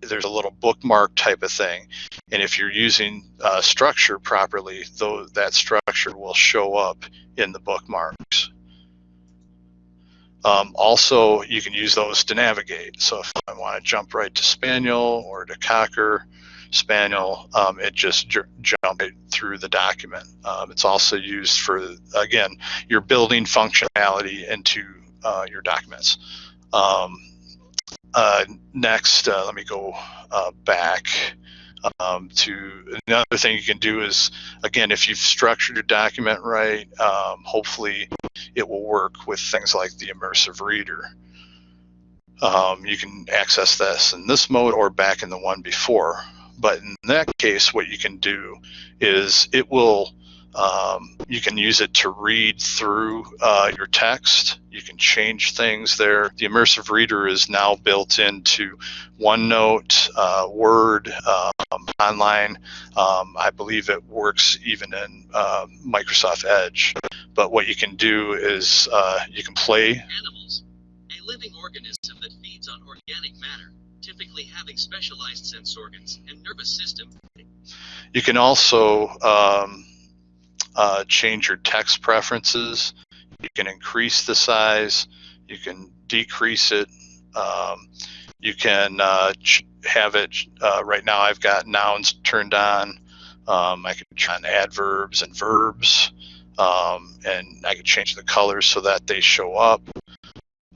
there's a little bookmark type of thing. And if you're using uh, structure properly, though that structure will show up in the bookmarks. Um, also, you can use those to navigate. So if I want to jump right to Spaniel or to Cocker Spaniel, um, it just jump right through the document. Um, it's also used for, again, your building functionality into uh, your documents. Um, uh, next, uh, let me go uh, back um, to another thing you can do is, again, if you've structured your document right, um, hopefully it will work with things like the immersive reader. Um, you can access this in this mode or back in the one before. But in that case, what you can do is it will um, you can use it to read through uh, your text. You can change things there. The immersive reader is now built into OneNote, uh, Word, um, online. Um, I believe it works even in uh, Microsoft Edge. But what you can do is uh, you can play. Animals, a living organism that feeds on organic matter, typically having specialized sense organs and nervous system. You can also um, uh, change your text preferences. You can increase the size. You can decrease it. Um, you can uh, have it, uh, right now I've got nouns turned on. Um, I can turn on adverbs and verbs. Um, and I can change the colors so that they show up.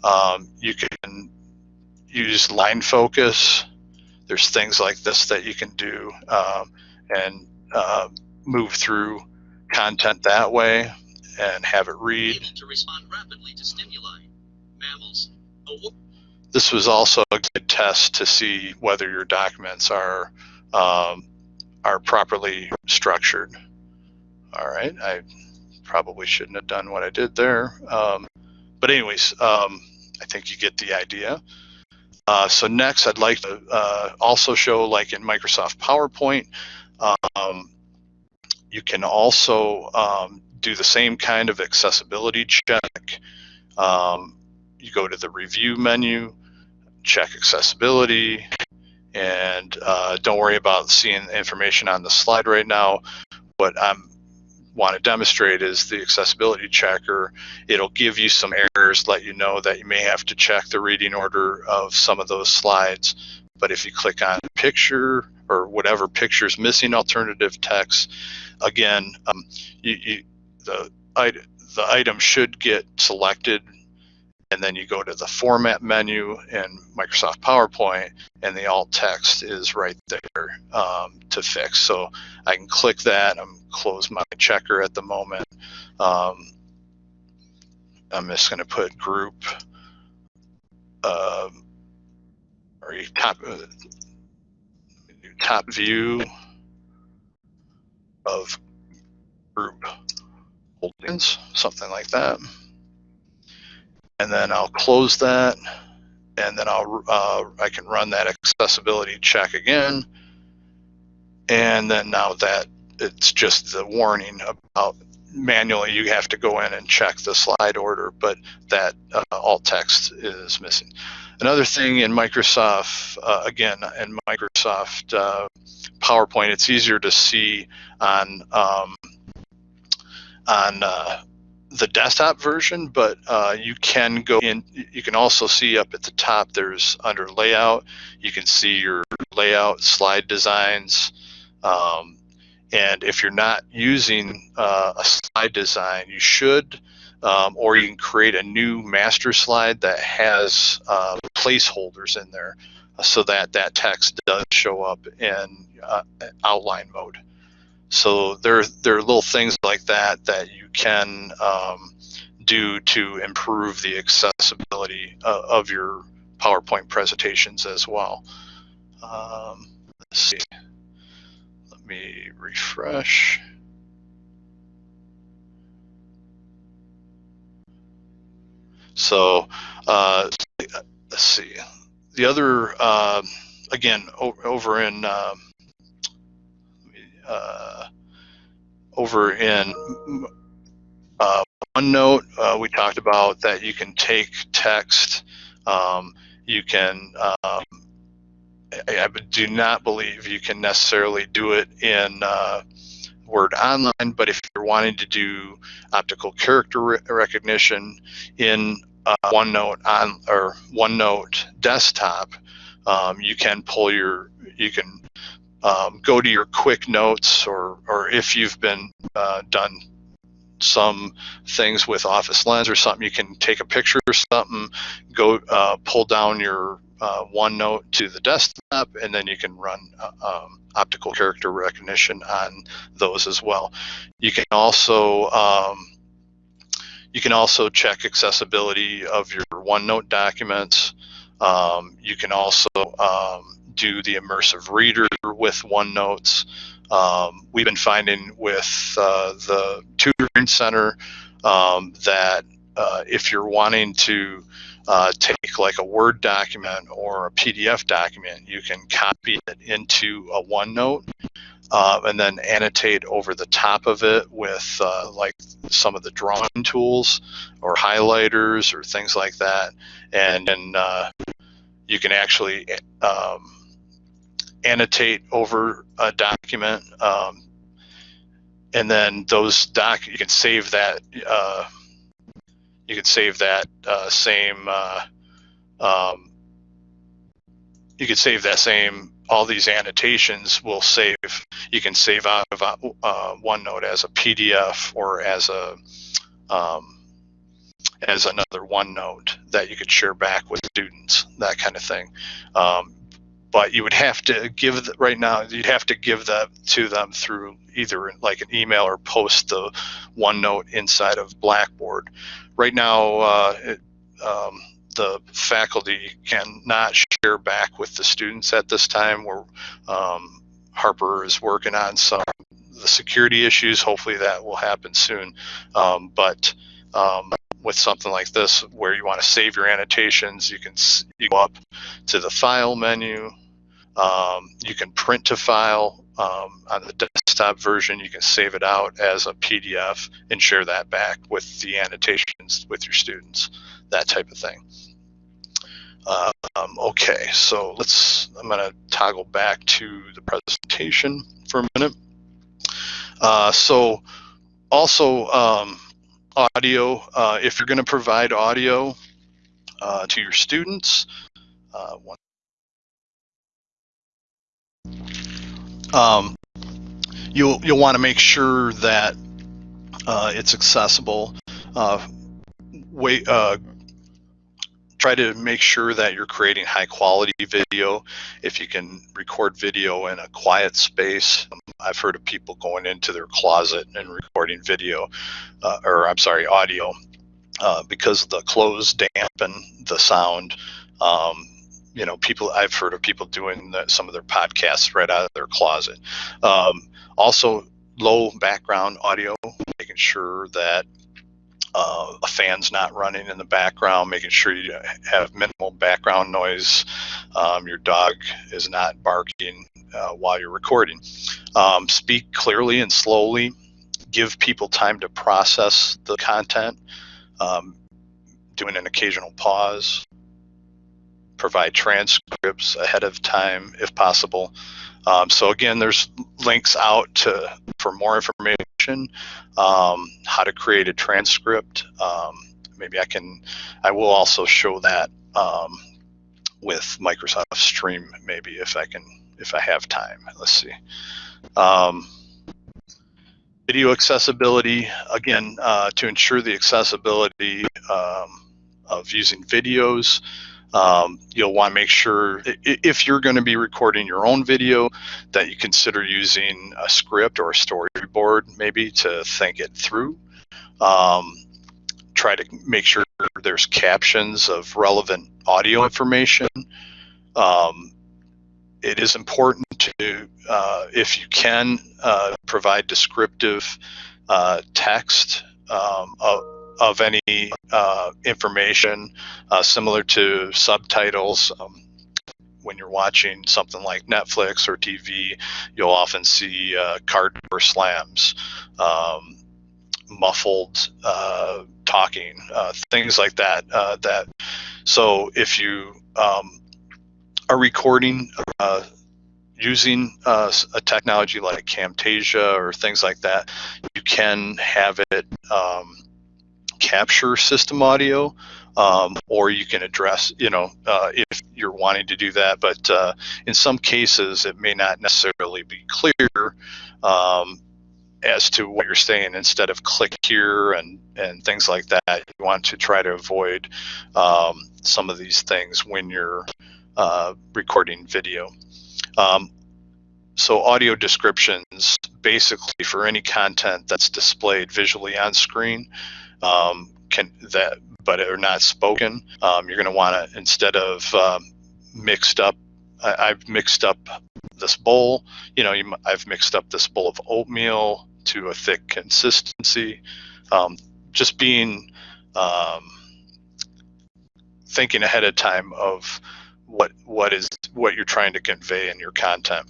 Um, you can use line focus. There's things like this that you can do um, and uh, move through content that way and have it read. To respond rapidly to stimuli. Mammals. This was also a good test to see whether your documents are um, are properly structured. All right, I probably shouldn't have done what I did there. Um, but anyways, um, I think you get the idea. Uh, so next, I'd like to uh, also show, like in Microsoft PowerPoint, um, you can also um, do the same kind of accessibility check. Um, you go to the review menu, check accessibility, And uh, don't worry about seeing information on the slide right now. What I want to demonstrate is the accessibility checker. It'll give you some errors, let you know that you may have to check the reading order of some of those slides. But if you click on picture or whatever picture is missing alternative text, again, um, you, you, the, the item should get selected and then you go to the format menu in Microsoft PowerPoint and the alt text is right there um, to fix. So I can click that, I'm close my checker at the moment. Um, I'm just gonna put group uh, or top, uh, top view of group holdings, something like that and then I'll close that and then I'll uh, I can run that accessibility check again. And then now that it's just the warning about manually you have to go in and check the slide order but that uh, alt text is missing. Another thing in Microsoft uh, again in Microsoft uh, PowerPoint it's easier to see on um, on uh, the desktop version, but uh, you can go in, you can also see up at the top, there's under layout, you can see your layout slide designs. Um, and if you're not using uh, a slide design, you should, um, or you can create a new master slide that has uh, placeholders in there so that that text does show up in uh, outline mode. So there, there are little things like that that you can um, do to improve the accessibility uh, of your PowerPoint presentations as well. Um, let's see. Let me refresh. So uh, let's see. The other, uh, again, over in um, uh, over in uh, OneNote, uh, we talked about that you can take text, um, you can, um, I, I, do not believe you can necessarily do it in uh, Word Online, but if you're wanting to do optical character re recognition in uh, OneNote on or OneNote desktop, um, you can pull your, you can um, go to your quick notes or, or if you've been uh, done some things with Office Lens or something, you can take a picture or something, go uh, pull down your uh, OneNote to the desktop, and then you can run uh, um, optical character recognition on those as well. You can also um, you can also check accessibility of your OneNote documents. Um, you can also um, do the immersive reader with OneNotes. Um, we've been finding with uh, the tutoring center um, that uh, if you're wanting to uh, take like a Word document or a PDF document, you can copy it into a OneNote uh, and then annotate over the top of it with uh, like some of the drawing tools or highlighters or things like that. And then uh, you can actually um, annotate over a document, um, and then those doc you can save that. Uh, you can save that uh, same. Uh, um, you could save that same. All these annotations will save. You can save out of uh, OneNote as a PDF or as a um, as another OneNote that you could share back with students, that kind of thing. Um, but you would have to give the, right now you'd have to give that to them through either like an email or post the OneNote inside of Blackboard. Right now, uh, it, um, the faculty cannot share back with the students at this time. Where um, Harper is working on some the security issues. Hopefully, that will happen soon. Um, but um, with something like this, where you want to save your annotations, you can you go up to the File menu, um, you can print to file um, on the desktop version. You can save it out as a PDF and share that back with the annotations with your students, that type of thing. Um, okay, so let's, I'm going to toggle back to the presentation for a minute. Uh, so also um, audio, uh, if you're going to provide audio uh, to your students, uh, one, um, you'll, you'll want to make sure that uh, it's accessible. Uh, wait, uh, try to make sure that you're creating high quality video. If you can record video in a quiet space, um, I've heard of people going into their closet and recording video, uh, or I'm sorry, audio, uh, because the clothes dampen the sound. Um, you know, people, I've heard of people doing the, some of their podcasts right out of their closet. Um, also, low background audio, making sure that uh, a fan's not running in the background, making sure you have minimal background noise. Um, your dog is not barking uh, while you're recording. Um, speak clearly and slowly. Give people time to process the content. Um, doing an occasional pause. Provide transcripts ahead of time if possible. Um, so again, there's links out to for more information, um, how to create a transcript. Um, maybe I can, I will also show that um, with Microsoft Stream, maybe if I can, if I have time. Let's see. Um, video accessibility, again, uh, to ensure the accessibility um, of using videos, um, you'll want to make sure if you're going to be recording your own video that you consider using a script or a storyboard maybe to think it through. Um, try to make sure there's captions of relevant audio information. Um, it is important to, uh, if you can, uh, provide descriptive uh, text um, of, any uh, information uh, similar to subtitles. Um, when you're watching something like Netflix or TV, you'll often see uh, car door slams, um, muffled uh, talking, uh, things like that. Uh, that so if you um, are recording using uh, a technology like Camtasia or things like that, you can have it um, capture system audio, um, or you can address, you know, uh, if you're wanting to do that. But uh, in some cases, it may not necessarily be clear um, as to what you're saying. Instead of click here and and things like that, you want to try to avoid um, some of these things when you're uh, recording video. Um, so audio descriptions basically for any content that's displayed visually on screen um, can that but are not spoken um, you're going to want to instead of um, mixed up I, have mixed up this bowl you know you, I've mixed up this bowl of oatmeal to a thick consistency. Um, just being um, thinking ahead of time of what what is what you're trying to convey in your content.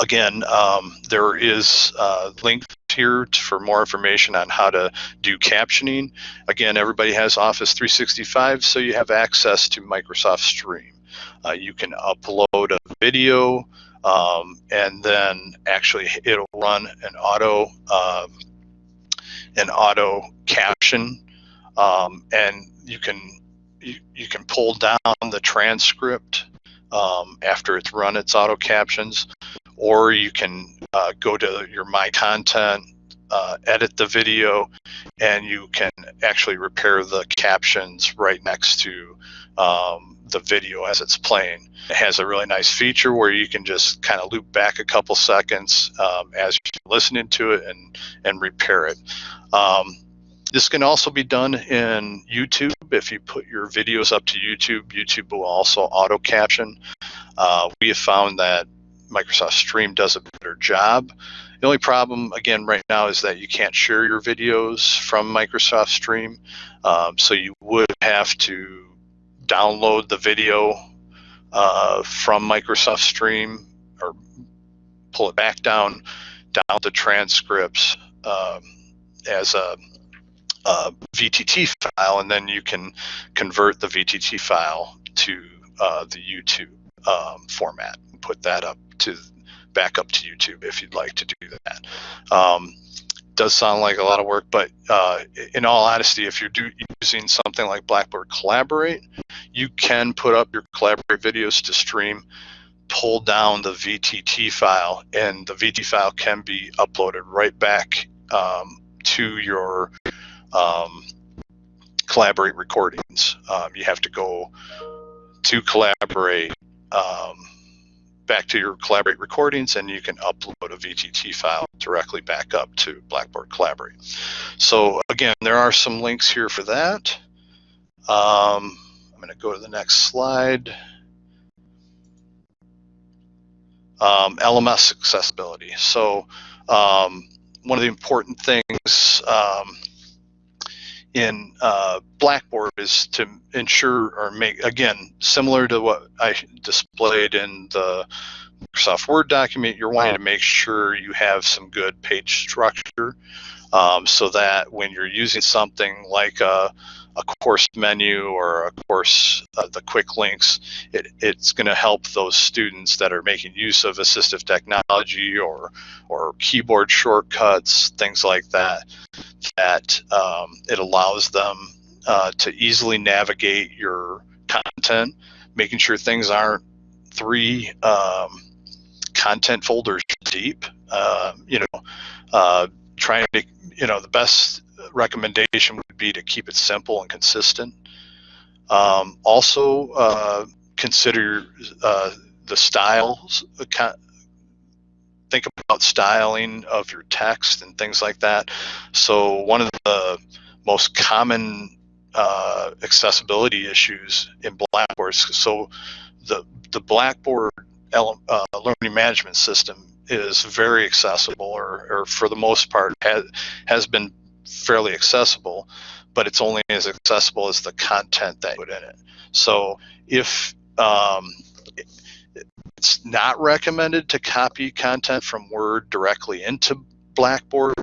Again, um, there is uh, links here for more information on how to do captioning. Again, everybody has Office 365, so you have access to Microsoft Stream. Uh, you can upload a video um, and then actually it'll run an auto um, an auto caption um, and you can you, you can pull down the transcript um, after it's run its auto captions or you can uh, go to your My Content, uh, edit the video, and you can actually repair the captions right next to um, the video as it's playing. It has a really nice feature where you can just kind of loop back a couple seconds um, as you're listening to it and, and repair it. Um, this can also be done in YouTube. If you put your videos up to YouTube, YouTube will also auto caption. Uh, we have found that Microsoft Stream does a better job. The only problem, again, right now is that you can't share your videos from Microsoft Stream. Um, so you would have to download the video uh, from Microsoft Stream or pull it back down, down the transcripts um, as a, a, VTT file, and then you can convert the VTT file to uh, the YouTube um, format and put that up to back up to YouTube if you'd like to do that. Um, does sound like a lot of work, but uh, in all honesty, if you're do, using something like Blackboard Collaborate, you can put up your Collaborate videos to stream, pull down the VTT file, and the VT file can be uploaded right back um, to your um, Collaborate recordings. Um, you have to go to Collaborate, um, back to your Collaborate recordings, and you can upload a VTT file directly back up to Blackboard Collaborate. So again, there are some links here for that. Um, I'm going to go to the next slide. Um, LMS accessibility. So um, one of the important things um, in uh, Blackboard is to ensure or make, again, similar to what I displayed in the Microsoft Word document, you're wanting to make sure you have some good page structure um, so that when you're using something like a, a course menu or a course, uh, the quick links, it, it's going to help those students that are making use of assistive technology or, or keyboard shortcuts, things like that, that um, it allows them uh, to easily navigate your content, making sure things aren't three um, content folders deep. Uh, you know, uh, trying to, you know, the best recommendation would be to keep it simple and consistent. Um, also, uh, consider uh, the styles. Think about styling of your text and things like that. So one of the most common uh, accessibility issues in Blackboard. So the the Blackboard uh, learning management system is very accessible, or, or for the most part has has been fairly accessible, but it's only as accessible as the content that you put in it. So if um, it's not recommended to copy content from Word directly into Blackboard,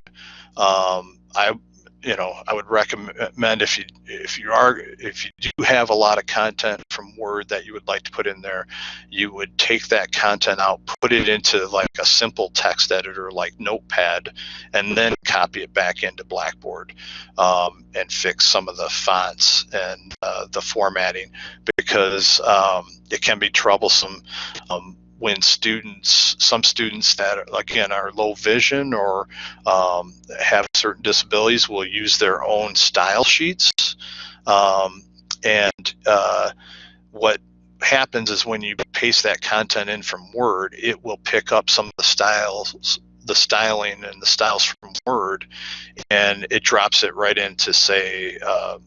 um, I you know I would recommend if you if you are if you do have a lot of content from Word that you would like to put in there, you would take that content out, put it into like a simple text editor like Notepad, and then copy it back into Blackboard um, and fix some of the fonts and uh, the formatting because um, it can be troublesome. Um, when students, some students that again are low vision or um, have certain disabilities will use their own style sheets. Um, and uh, what happens is when you paste that content in from Word, it will pick up some of the styles, the styling and the styles from Word, and it drops it right into say, uh,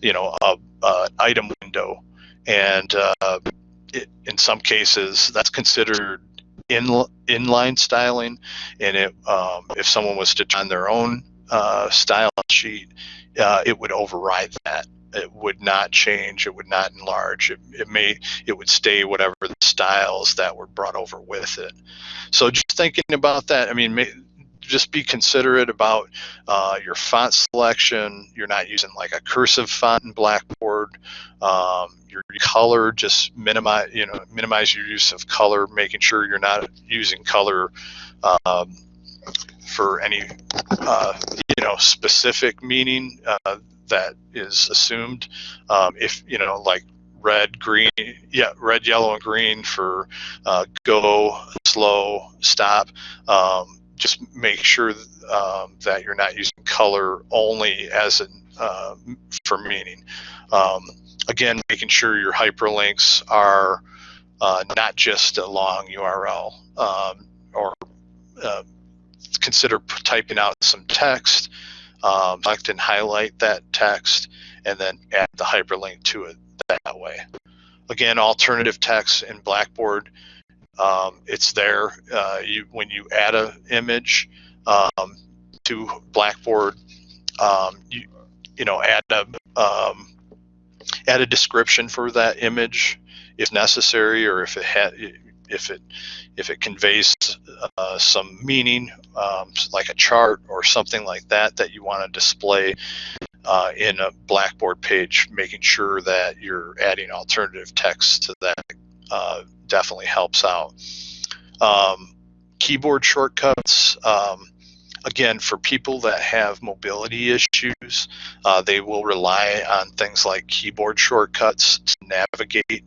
you know, a, a item window. And uh, in some cases that's considered in inline styling. And it, um, if someone was to turn their own uh, style sheet uh, it would override that. It would not change. It would not enlarge. It, it may it would stay whatever the styles that were brought over with it. So just thinking about that i mean may, just be considerate about uh, your font selection. You're not using like a cursive font in Blackboard. Um, your color, just minimize, you know, minimize your use of color, making sure you're not using color um, for any, uh, you know, specific meaning uh, that is assumed. Um, if, you know, like red, green, yeah, red, yellow, and green for uh, go, slow, stop. Um, just make sure um, that you're not using color only as an uh, for meaning. Um, again, making sure your hyperlinks are uh, not just a long URL um, or uh, consider typing out some text, um, select and highlight that text, and then add the hyperlink to it that way. Again, alternative text in Blackboard um, it's there. Uh, you when you add an image um, to Blackboard, um, you you know add a um, add a description for that image if necessary, or if it had if it if it conveys uh, some meaning, um, like a chart or something like that that you want to display uh, in a Blackboard page, making sure that you're adding alternative text to that uh, definitely helps out. Um, keyboard shortcuts, um, again, for people that have mobility issues, uh, they will rely on things like keyboard shortcuts to navigate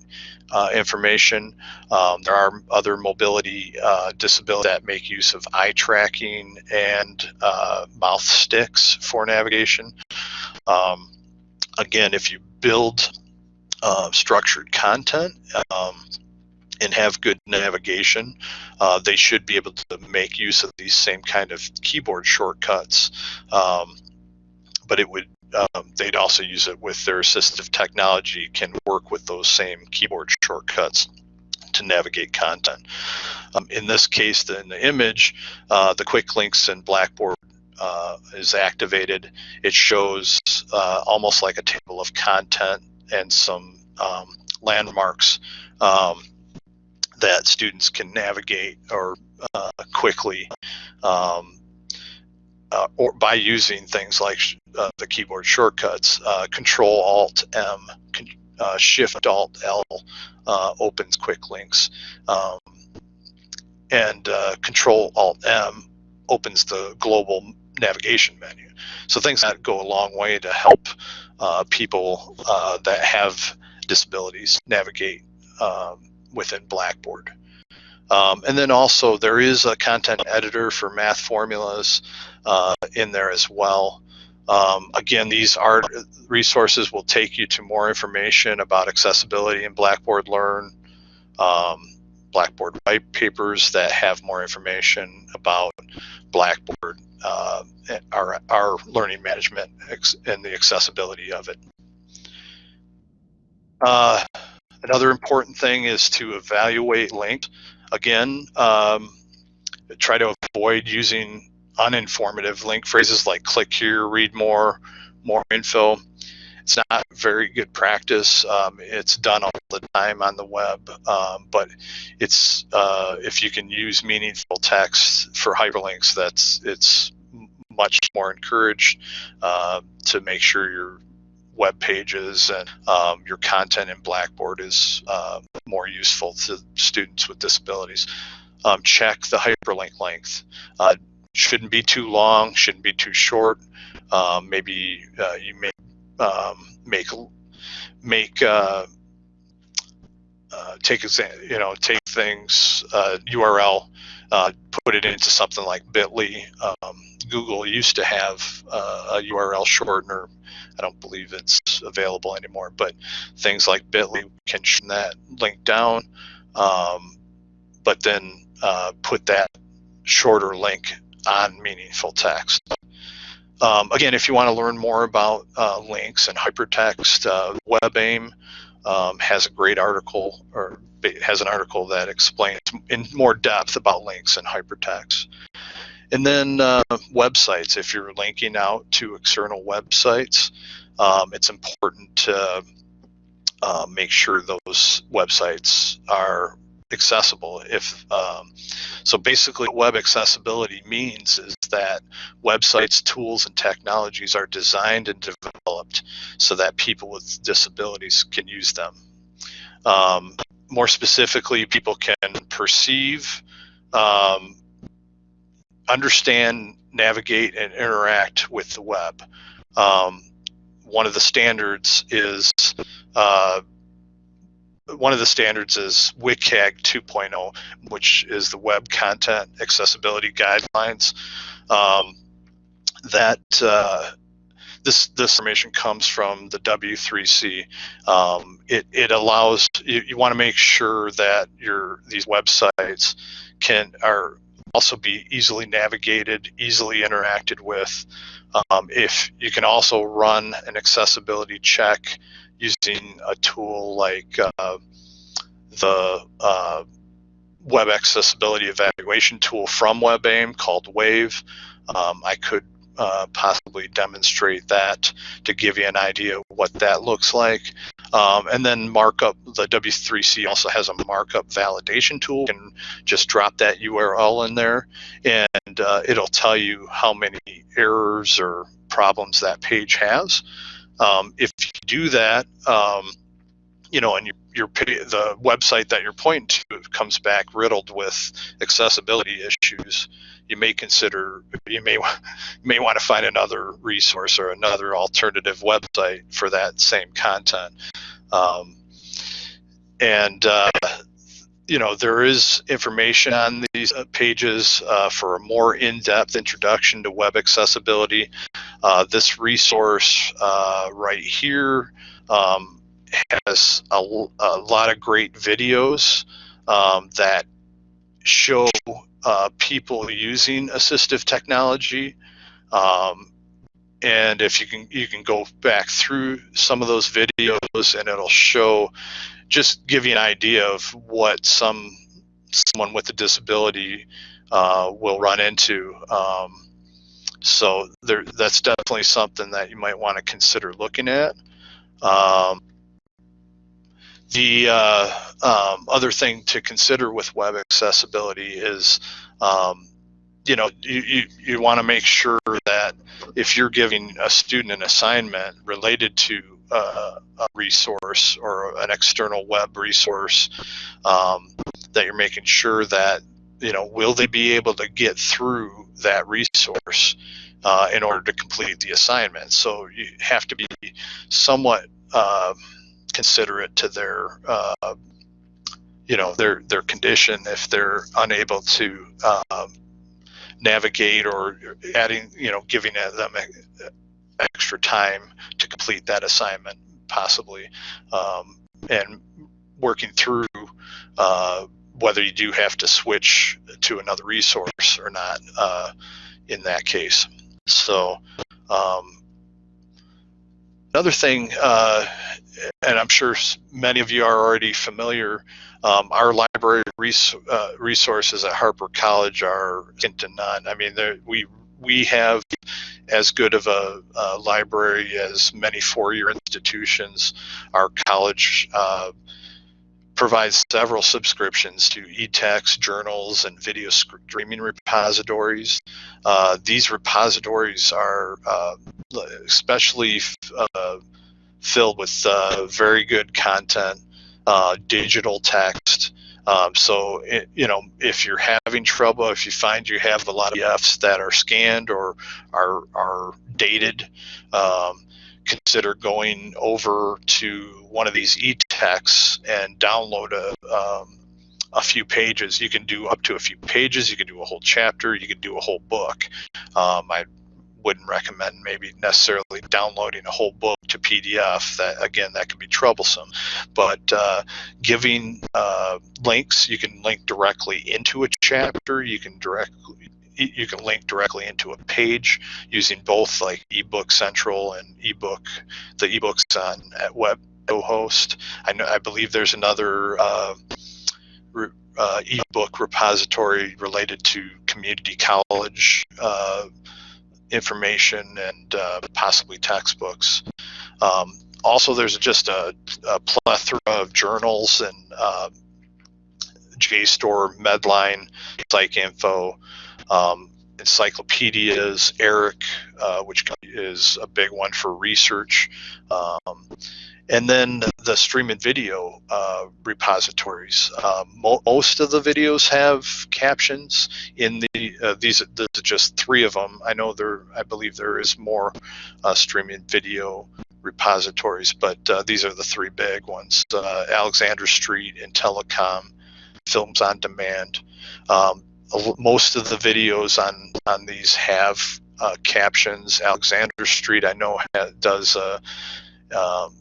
uh, information. Um, there are other mobility uh, disabilities that make use of eye tracking and uh, mouth sticks for navigation. Um, again, if you build uh, structured content um, and have good navigation, uh, they should be able to make use of these same kind of keyboard shortcuts. Um, but it would um, they'd also use it with their assistive technology can work with those same keyboard shortcuts to navigate content. Um, in this case, the, in the image, uh, the quick links in Blackboard uh, is activated. It shows uh, almost like a table of content and some um, landmarks um, that students can navigate or uh, quickly um, uh, or by using things like uh, the keyboard shortcuts, uh, Control Alt M, uh, Shift Alt L uh, opens quick links, um, and Control Alt M opens the global navigation menu. So things that go a long way to help people that have disabilities navigate um, within Blackboard. Um, and then also there is a content editor for math formulas uh, in there as well. Um, again, these art resources will take you to more information about accessibility in Blackboard Learn, um, Blackboard white papers that have more information about Blackboard, uh, our, our learning management and the accessibility of it. Uh, another important thing is to evaluate links. Again, um, try to avoid using uninformative link phrases like click here, read more, more info. It's not very good practice. Um, it's done all the time on the web, um, but it's uh, if you can use meaningful text for hyperlinks, that's it's much more encouraged uh, to make sure your web pages and um, your content in Blackboard is uh, more useful to students with disabilities. Um, check the hyperlink length. Uh, shouldn't be too long, shouldn't be too short. Um, maybe uh, you may um, make make uh, uh, take you know take things URL, uh, uh, put it into something like Bitly. Um, Google used to have uh, a URL shortener. I don't believe it's available anymore, but things like Bitly can shorten that link down, um, but then put that shorter link on meaningful text. Um, again, if you want to learn more about uh, links and hypertext, uh, WebAIM um, has a great article or has an article that explains in more depth about links and hypertext. And then uh, websites, if you're linking out to external websites, um, it's important to uh, make sure those websites are accessible. If um, so, basically, what web accessibility means is that websites, tools, and technologies are designed and developed so that people with disabilities can use them. Um, more specifically, people can perceive, um, understand, navigate, and interact with the web. Um, one of the standards is uh, one of the standards is WCAG 2.0, which is the Web Content Accessibility Guidelines. Um, that uh, this this information comes from the W3C. Um, it it allows you, you want to make sure that your these websites can are also be easily navigated, easily interacted with. Um, if you can also run an accessibility check using a tool like uh, the uh, web accessibility evaluation tool from WebAIM called WAVE. Um, I could uh, possibly demonstrate that to give you an idea what that looks like. Um, and then markup, the W3C also has a markup validation tool. You can just drop that URL in there and uh, it'll tell you how many errors or problems that page has. Um, if you do that, um, you know, and your, your the website that you're pointing to comes back riddled with accessibility issues, you may consider you may you may want to find another resource or another alternative website for that same content. Um, and uh, you know there is information on these uh, pages uh, for a more in-depth introduction to web accessibility. Uh, this resource uh, right here um, has a, a lot of great videos um, that show uh, people using assistive technology. Um, and if you can, you can go back through some of those videos, and it'll show, just give you an idea of what some someone with a disability uh, will run into. Um, so there, that's definitely something that you might want to consider looking at. Um, the uh, um, other thing to consider with web accessibility is, um, you know, you, you, you want to make sure that if you're giving a student an assignment related to uh, a resource or an external web resource, um, that you're making sure that, you know, will they be able to get through that resource uh, in order to complete the assignment? So you have to be somewhat uh, considerate to their uh, you know their their condition if they're unable to um, navigate or adding you know giving them extra time to complete that assignment possibly um, and working through uh, whether you do have to switch to another resource or not uh, in that case. So um, Another thing, uh, and I'm sure many of you are already familiar, um, our library res- uh, resources at Harper College are second to none. I mean, there- we we have as good of a, a library as many four-year institutions. Our college uh, provides several subscriptions to e-text, journals, and video streaming repositories. Uh, these repositories are uh, especially uh, filled with uh, very good content, uh, digital text. Um, so, it, you know, if you're having trouble, if you find you have a lot of PDFs that are scanned or are, are dated, um, consider going over to one of these e-texts and download a, um, a few pages. You can do up to a few pages. You can do a whole chapter. You can do a whole book. Um, I wouldn't recommend maybe necessarily downloading a whole book to PDF. That again, that can be troublesome. But uh, giving uh, links, you can link directly into a chapter. You can directly you can link directly into a page using both like ebook central and ebook the ebooks on at web host i know i believe there's another uh, re, uh, ebook repository related to community college uh, information and uh, possibly textbooks. Um, also, there's just a, a, plethora of journals and uh, JSTOR, Medline, PsycInfo, um, encyclopedias, ERIC, uh, which is a big one for research. Um, and then the stream and video uh, repositories. Uh, mo most of the videos have captions. In the uh, these, are just three of them. I know there, I believe there is more uh, streaming video repositories, but uh, these are the three big ones: uh, Alexander Street, and Telecom, Films on Demand. Um, most of the videos on on these have captions. Alexander Street, I know, does. Um,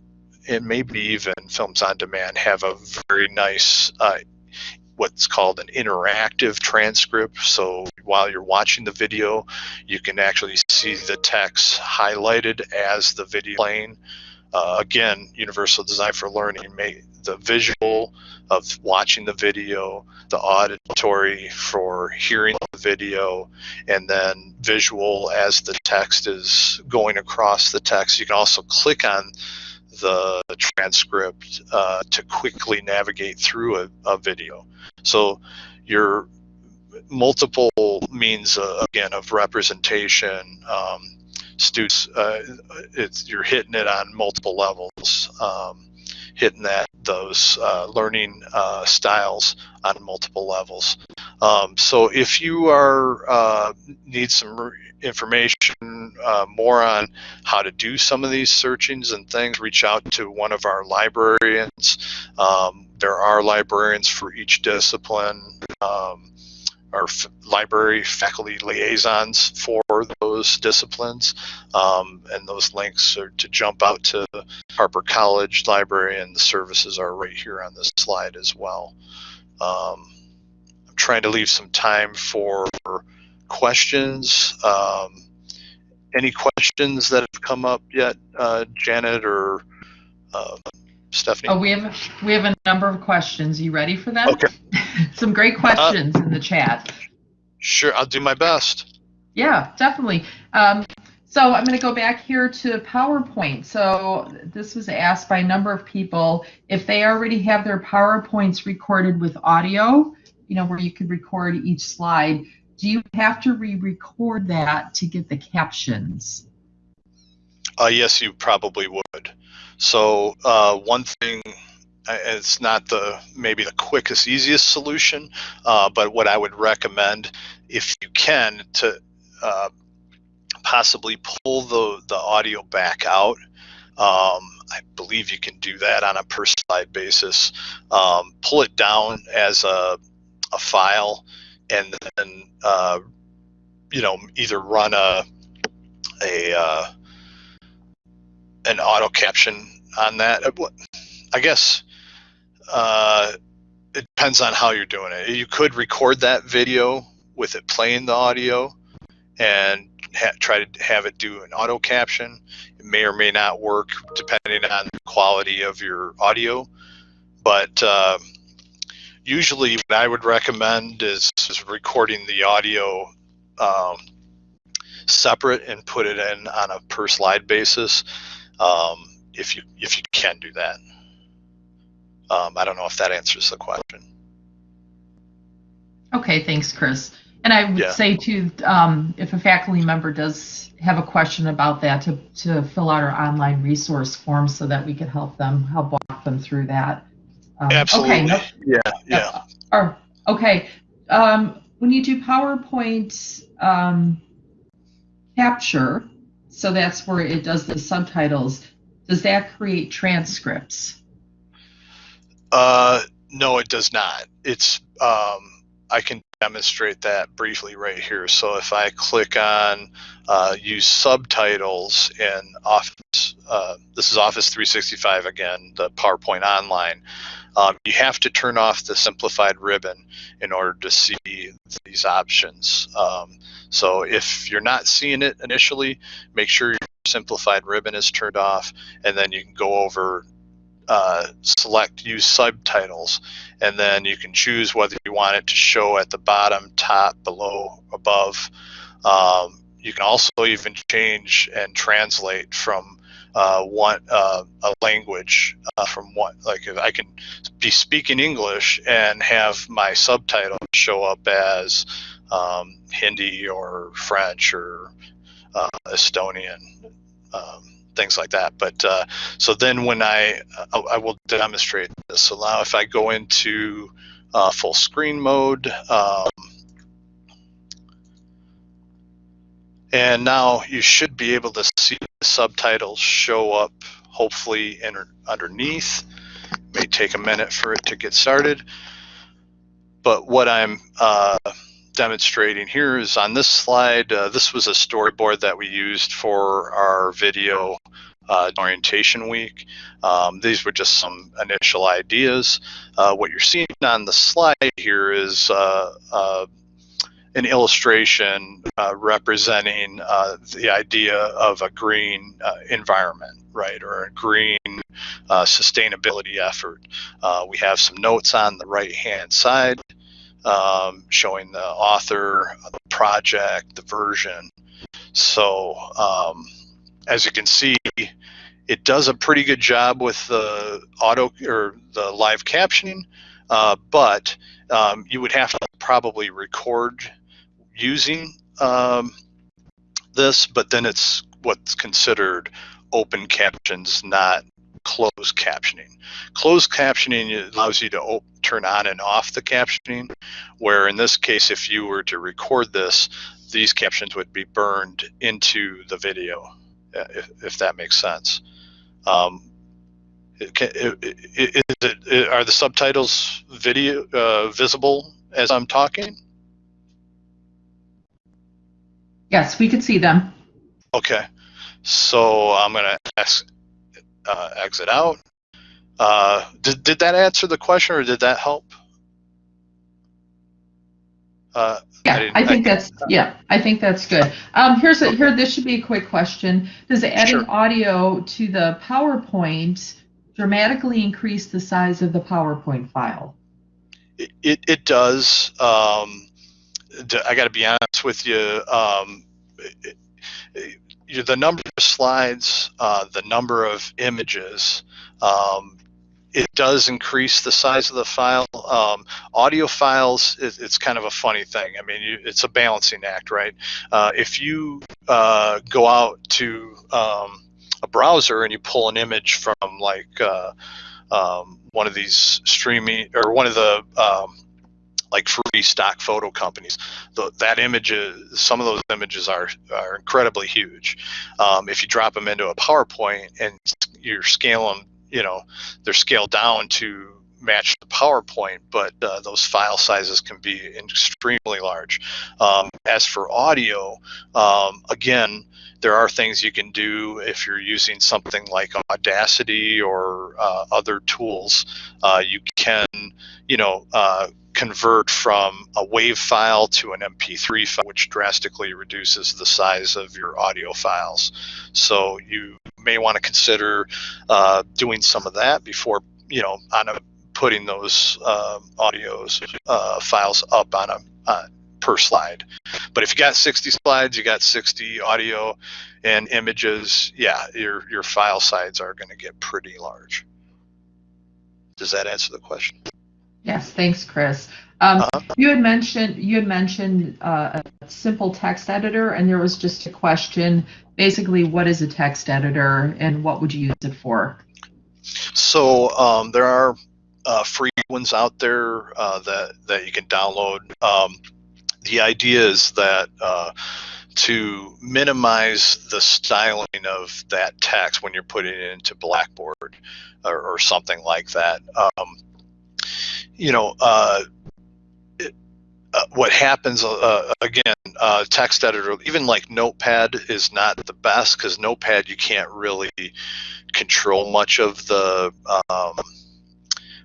and maybe even films on demand have a very nice uh, what's called an interactive transcript. So while you're watching the video you can actually see the text highlighted as the video playing. Uh, again universal design for learning may the visual of watching the video the auditory for hearing the video and then visual as the text is going across the text. You can also click on the transcript uh, to quickly navigate through a, a video. So your multiple means uh, again of representation. Um, students, uh, it's you're hitting it on multiple levels, um, hitting that those uh, learning uh, styles on multiple levels. Um, so if you are uh, need some information uh, more on how to do some of these searchings and things, reach out to one of our librarians. Um, there are librarians for each discipline. Um, our library faculty liaisons for those disciplines, um, and those links are to jump out to Harper College Library, and the services are right here on this slide as well. Um, trying to leave some time for questions. Um, any questions that have come up yet, uh, Janet or uh, Stephanie? Oh, we have, we have a number of questions. You ready for them? Okay. Uh, Some great questions in the chat. Sure, I'll do my best. Yeah, definitely. Um, so I'm going to go back here to PowerPoint. So this was asked by a number of people if they already have their PowerPoints recorded with audio, you know, where you could record each slide. Do you have to re-record that to get the captions? Uh, yes, you probably would. So uh, one thing, it's not the maybe the quickest, easiest solution, uh, but what I would recommend, if you can, to uh, possibly pull the the audio back out. Um, I believe you can do that on a per slide basis. Um, pull it down as a a file, and then uh, you know either run a a uh, an auto caption on that. Uh, I guess uh, it depends on how you're doing it. You could record that video with it playing the audio and try to have it do an auto caption. It may or may not work depending on the quality of your audio. But uh, usually, what I would recommend is, is recording the audio um, separate and put it in on a per slide basis um, if you if you can do that. Um, I don't know if that answers the question. Okay, thanks, Chris. And I would Yeah. say too, um, if a faculty member does have a question about that, to, to fill out our online resource form so that we could help them, help walk them through that. Um, Absolutely. Okay, no- Yeah, yeah. Or, okay, um, when you do PowerPoint, um, capture, so that's where it does the subtitles, does that create transcripts? Uh, no, it does not. It's um, I can demonstrate that briefly right here. So if I click on uh, use subtitles in Office, uh, this is Office 365 again, the PowerPoint Online. Um, you have to turn off the simplified ribbon in order to see these options. Um, so if you're not seeing it initially, make sure your simplified ribbon is turned off, and then you can go over uh, select use subtitles and then you can choose whether you want it to show at the bottom top below above. Um, you can also even change and translate from uh, one uh, a language uh, from what like if I can be speaking English and have my subtitle show up as um, Hindi or French or uh, Estonian um, things like that but uh, so then when I, I I will demonstrate this. So now if I go into uh, full screen mode, um, and now you should be able to see the subtitles show up hopefully in, underneath. May take a minute for it to get started. But what I'm uh, demonstrating here is on this slide, uh, this was a storyboard that we used for our video uh, orientation week. Um, these were just some initial ideas. Uh, what you're seeing on the slide here is uh, uh, an illustration uh, representing the idea of a green environment, right, or a green sustainability effort. We have some notes on the right-hand side um, showing the author, the project, the version. So um, as you can see, it does a pretty good job with the auto or the live captioning, uh, but um, you would have to probably record using um, this, but then it's what's considered open captions, not closed captioning. Closed captioning allows you to turn on and off the captioning, where in this case, if you were to record this, these captions would be burned into the video, uh, if, if that makes sense. Um, it it- it- is it- it- are the subtitles video uh, visible as I'm talking? Yes, we could see them. Okay, so I'm gonna ex- uh, exit out. Uh, did, did that answer the question or did that help? Uh, Yeah, didn't- I think I- that's, yeah, I think that's good. Um, here's a, here, this should be a quick question. Does adding Sure. audio to the PowerPoint dramatically increase the size of the PowerPoint file? it, it, it does. Um, I got to be honest with you. Um, it- it- you- the number of slides, uh, the number of images, um, it does increase the size of the file. Um, audio files, it, it's kind of a funny thing. I mean, you, it's a balancing act, right? Uh, if you uh, go out to um, a browser and you pull an image from like uh, um, one of these streaming or one of the um, like free stock photo companies. The, that image is, some of those images are, are incredibly huge. Um, if you drop them into a PowerPoint and you're scaling, you know, they're scaled down to match the PowerPoint, but uh, those file sizes can be extremely large. Um, as for audio, um, again, there are things you can do if you're using something like Audacity or uh, other tools. Uh, you can, you know, uh, convert from a WAV file to an MP3 file, which drastically reduces the size of your audio files. So you may want to consider uh, doing some of that before, you know, on a putting those uh, audios uh, files up on a uh, per slide. But if you got 60 slides, you got 60 audio and images, yeah, your your file size are going to get pretty large. Does that answer the question? Yes, thanks, Chris. Um, Uh-huh. you had mentioned you had mentioned uh, a simple text editor, and there was just a question. Basically, what is a text editor, and what would you use it for? So um, there are uh, free ones out there uh, that that you can download. Um, the idea is that uh, to minimize the styling of that text when you're putting it into Blackboard or, or something like that. Um, you know, uh, it, uh, what happens uh, again? Uh, text editor, even like Notepad, is not the best because Notepad you can't really control much of the um,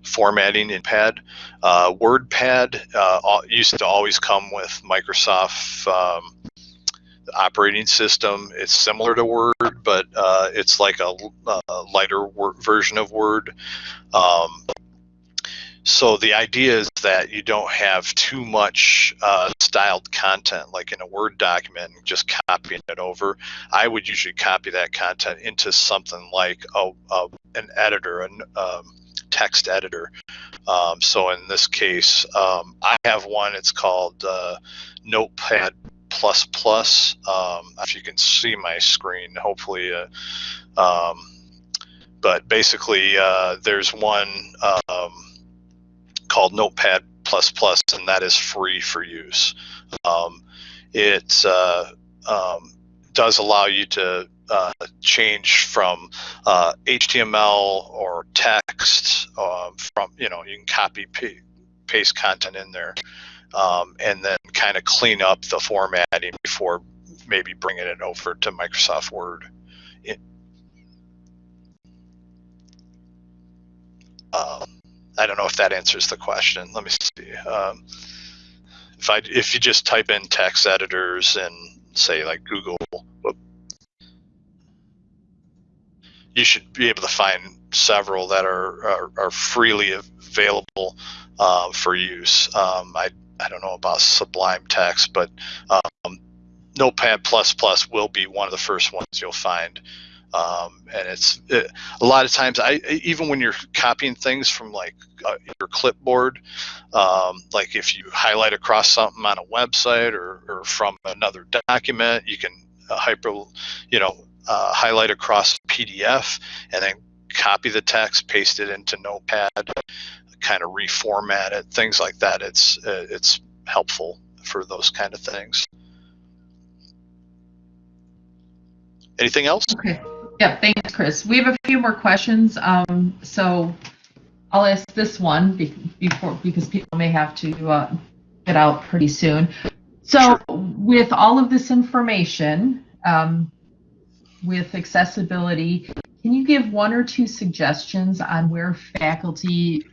formatting in Pad. Uh, WordPad uh, used to always come with Microsoft um, operating system. It's similar to Word, but uh, it's like a, a lighter version of Word. Um, so the idea is that you don't have too much uh, styled content, like in a Word document, and just copying it over. I would usually copy that content into something like a, a an editor, an um, text editor. Um, so in this case, um, I have one. It's called uh, Notepad Plus Plus. Um, if you can see my screen, hopefully. Uh, um, but basically, uh, there's one um, called Notepad Plus Plus, and that is free for use. Um, it uh, does allow you to uh, change from uh, HTML or text um, from you know you can copy paste content in there um, and then kind of clean up the formatting before maybe bringing it over to Microsoft Word. Um, I don't know if that answers the question. Let me see. Um, if I if you just type in text editors and say like Google, whoop, you should be able to find several that are are, are freely available uh, for use. Um, I I don't know about Sublime Text, but um, Notepad Plus Plus will be one of the first ones you'll find Um, and it's it, a lot of times I even when you're copying things from like uh, your clipboard, um, like if you highlight across something on a website or, or from another document, you can uh, hyper, you know, uh, highlight across PDF and then copy the text, paste it into Notepad, kind of reformat it, things like that. It's uh, it's helpful for those kind of things. Anything else? Okay. Yeah, thanks, Chris. We have a few more questions. Um, so I'll ask this one be- before because people may have to uh, get out pretty soon. So Sure. with all of this information, um, with accessibility, can you give one or two suggestions on where faculty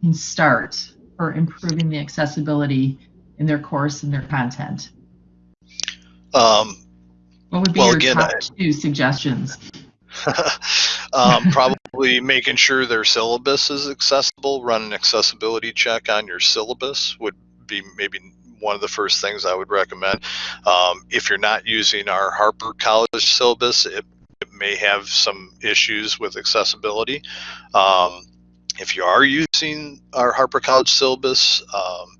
can start for improving the accessibility in their course and their content? Um, What would be Well, your again, top I- two suggestions? um, probably making sure their syllabus is accessible. Run an accessibility check on your syllabus would be maybe one of the first things I would recommend. Um, if you're not using our Harper College syllabus, it, it may have some issues with accessibility. Um, if you are using our Harper College syllabus, um,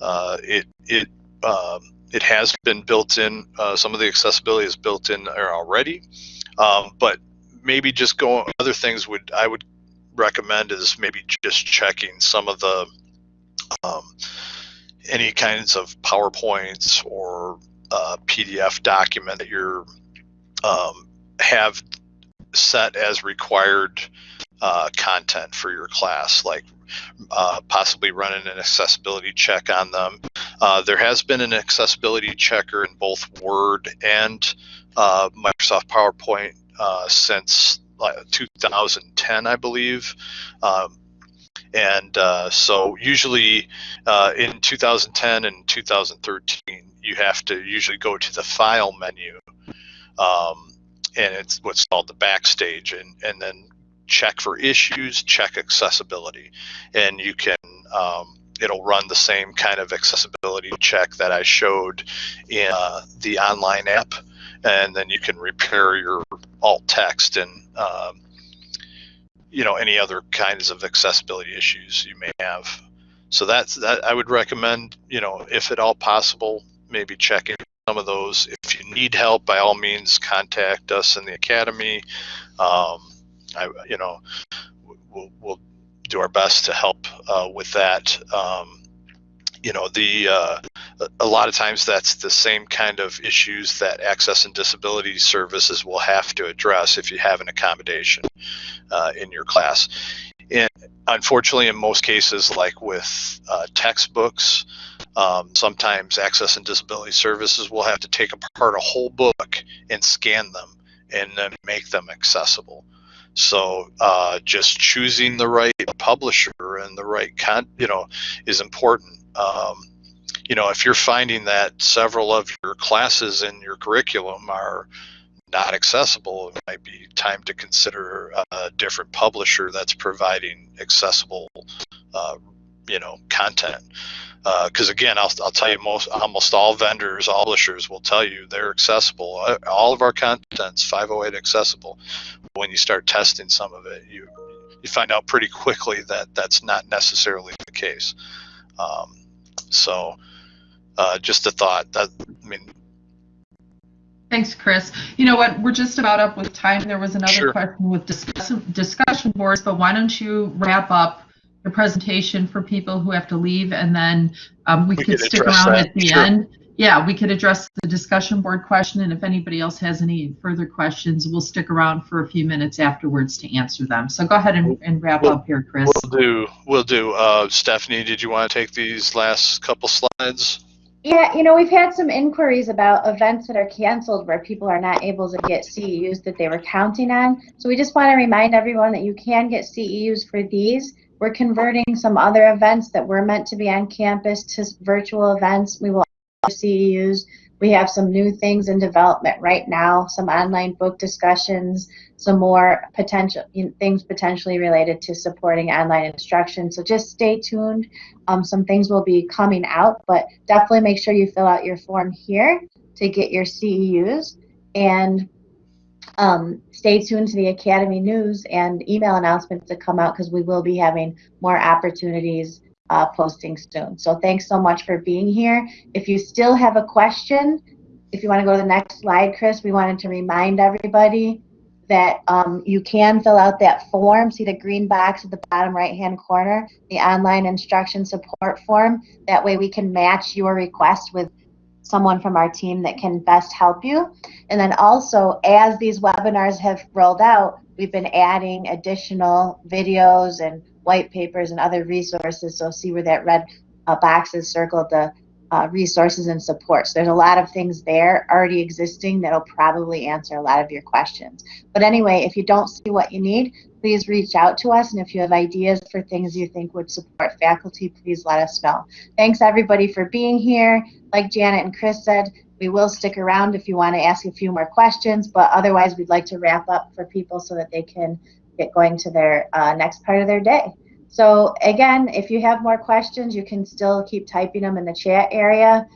uh, it it um, it has been built in. Uh, some of the accessibility is built in there already, um, but maybe just go. Other things would I would recommend is maybe just checking some of the um, any kinds of PowerPoints or uh, PDF document that you're um, have set as required uh, content for your class, like uh, possibly running an accessibility check on them. Uh, there has been an accessibility checker in both Word and uh, Microsoft PowerPoint uh, since uh, 2010, I believe. Um, and uh, so usually uh, in 2010 and 2013, you have to usually go to the file menu. Um, and it's what's called the backstage and, and then check for issues, check accessibility. And you can, um, it'll run the same kind of accessibility check that I showed in uh, the online app. And then you can repair your alt text and, um, you know, any other kinds of accessibility issues you may have. So that's that I would recommend, you know, if at all possible, maybe checking some of those. If you need help, by all means, contact us in the academy. Um, I, you know, we'll, we'll do our best to help uh, with that. Um, you know, the uh, a lot of times that's the same kind of issues that access and disability services will have to address if you have an accommodation uh, in your class. And unfortunately, in most cases, like with uh, textbooks, um, sometimes access and disability services will have to take apart a whole book and scan them and then make them accessible. So uh, just choosing the right publisher and the right con, you know, is important. Um, you know, if you're finding that several of your classes in your curriculum are not accessible, it might be time to consider a different publisher that's providing accessible, uh, you know, content. Because again, I'll, I'll tell you, most almost all vendors, all publishers will tell you they're accessible. All of our content's 508 accessible. When you start testing some of it, you you find out pretty quickly that that's not necessarily the case. Um, so, uh, just a thought that I mean, Thanks, Chris. You know what? We're just about up with time. There was another Sure. question with discussion, discussion boards, but why don't you wrap up the presentation for people who have to leave and then um, we, We could could stick around that. at the Sure. end. Yeah, we could address the discussion board question and if anybody else has any further questions, we'll stick around for a few minutes afterwards to answer them. So go ahead and, and wrap We'll- up here, Chris. we'll do. We'll do. Uh, Stephanie, did you want to take these last couple slides? Yeah, you know, we've had some inquiries about events that are canceled where people are not able to get CEUs that they were counting on. So we just want to remind everyone that you can get CEUs for these. We're converting some other events that were meant to be on campus to virtual events. We will CEUs. We have some new things in development right now, some online book discussions, some more potential things potentially related to supporting online instruction. So just stay tuned. Um, some things will be coming out, but definitely make sure you fill out your form here to get your CEUs. And um, stay tuned to the Academy News and email announcements to come out because we will be having more opportunities uh, posting soon. So thanks so much for being here. If you still have a question, if you want to go to the next slide, Chris, we wanted to remind everybody that um, you can fill out that form. See the green box at the bottom right hand corner, the online instruction support form. That way we can match your request with someone from our team that can best help you. And then also, as these webinars have rolled out, we've been adding additional videos and white papers and other resources. So see where that red uh, box is circled, the uh, resources and support. So there's a lot of things there already existing that'll probably answer a lot of your questions. But anyway, if you don't see what you need, please reach out to us. And if you have ideas for things you think would support faculty, please let us know. Thanks everybody for being here. Like Janet and Chris said, we will stick around if you want to ask a few more questions, but otherwise we'd like to wrap up for people so that they can get going to their uh, next part of their day. So again, if you have more questions, you can still keep typing them in the chat area.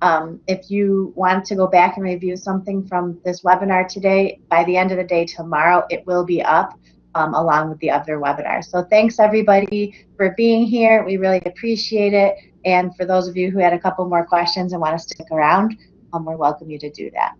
Um, if you want to go back and review something from this webinar today, by the end of the day tomorrow, it will be up um, along with the other webinars. So thanks everybody for being here. We really appreciate it. And for those of you who had a couple more questions and want to stick around, um, we're welcome you to do that.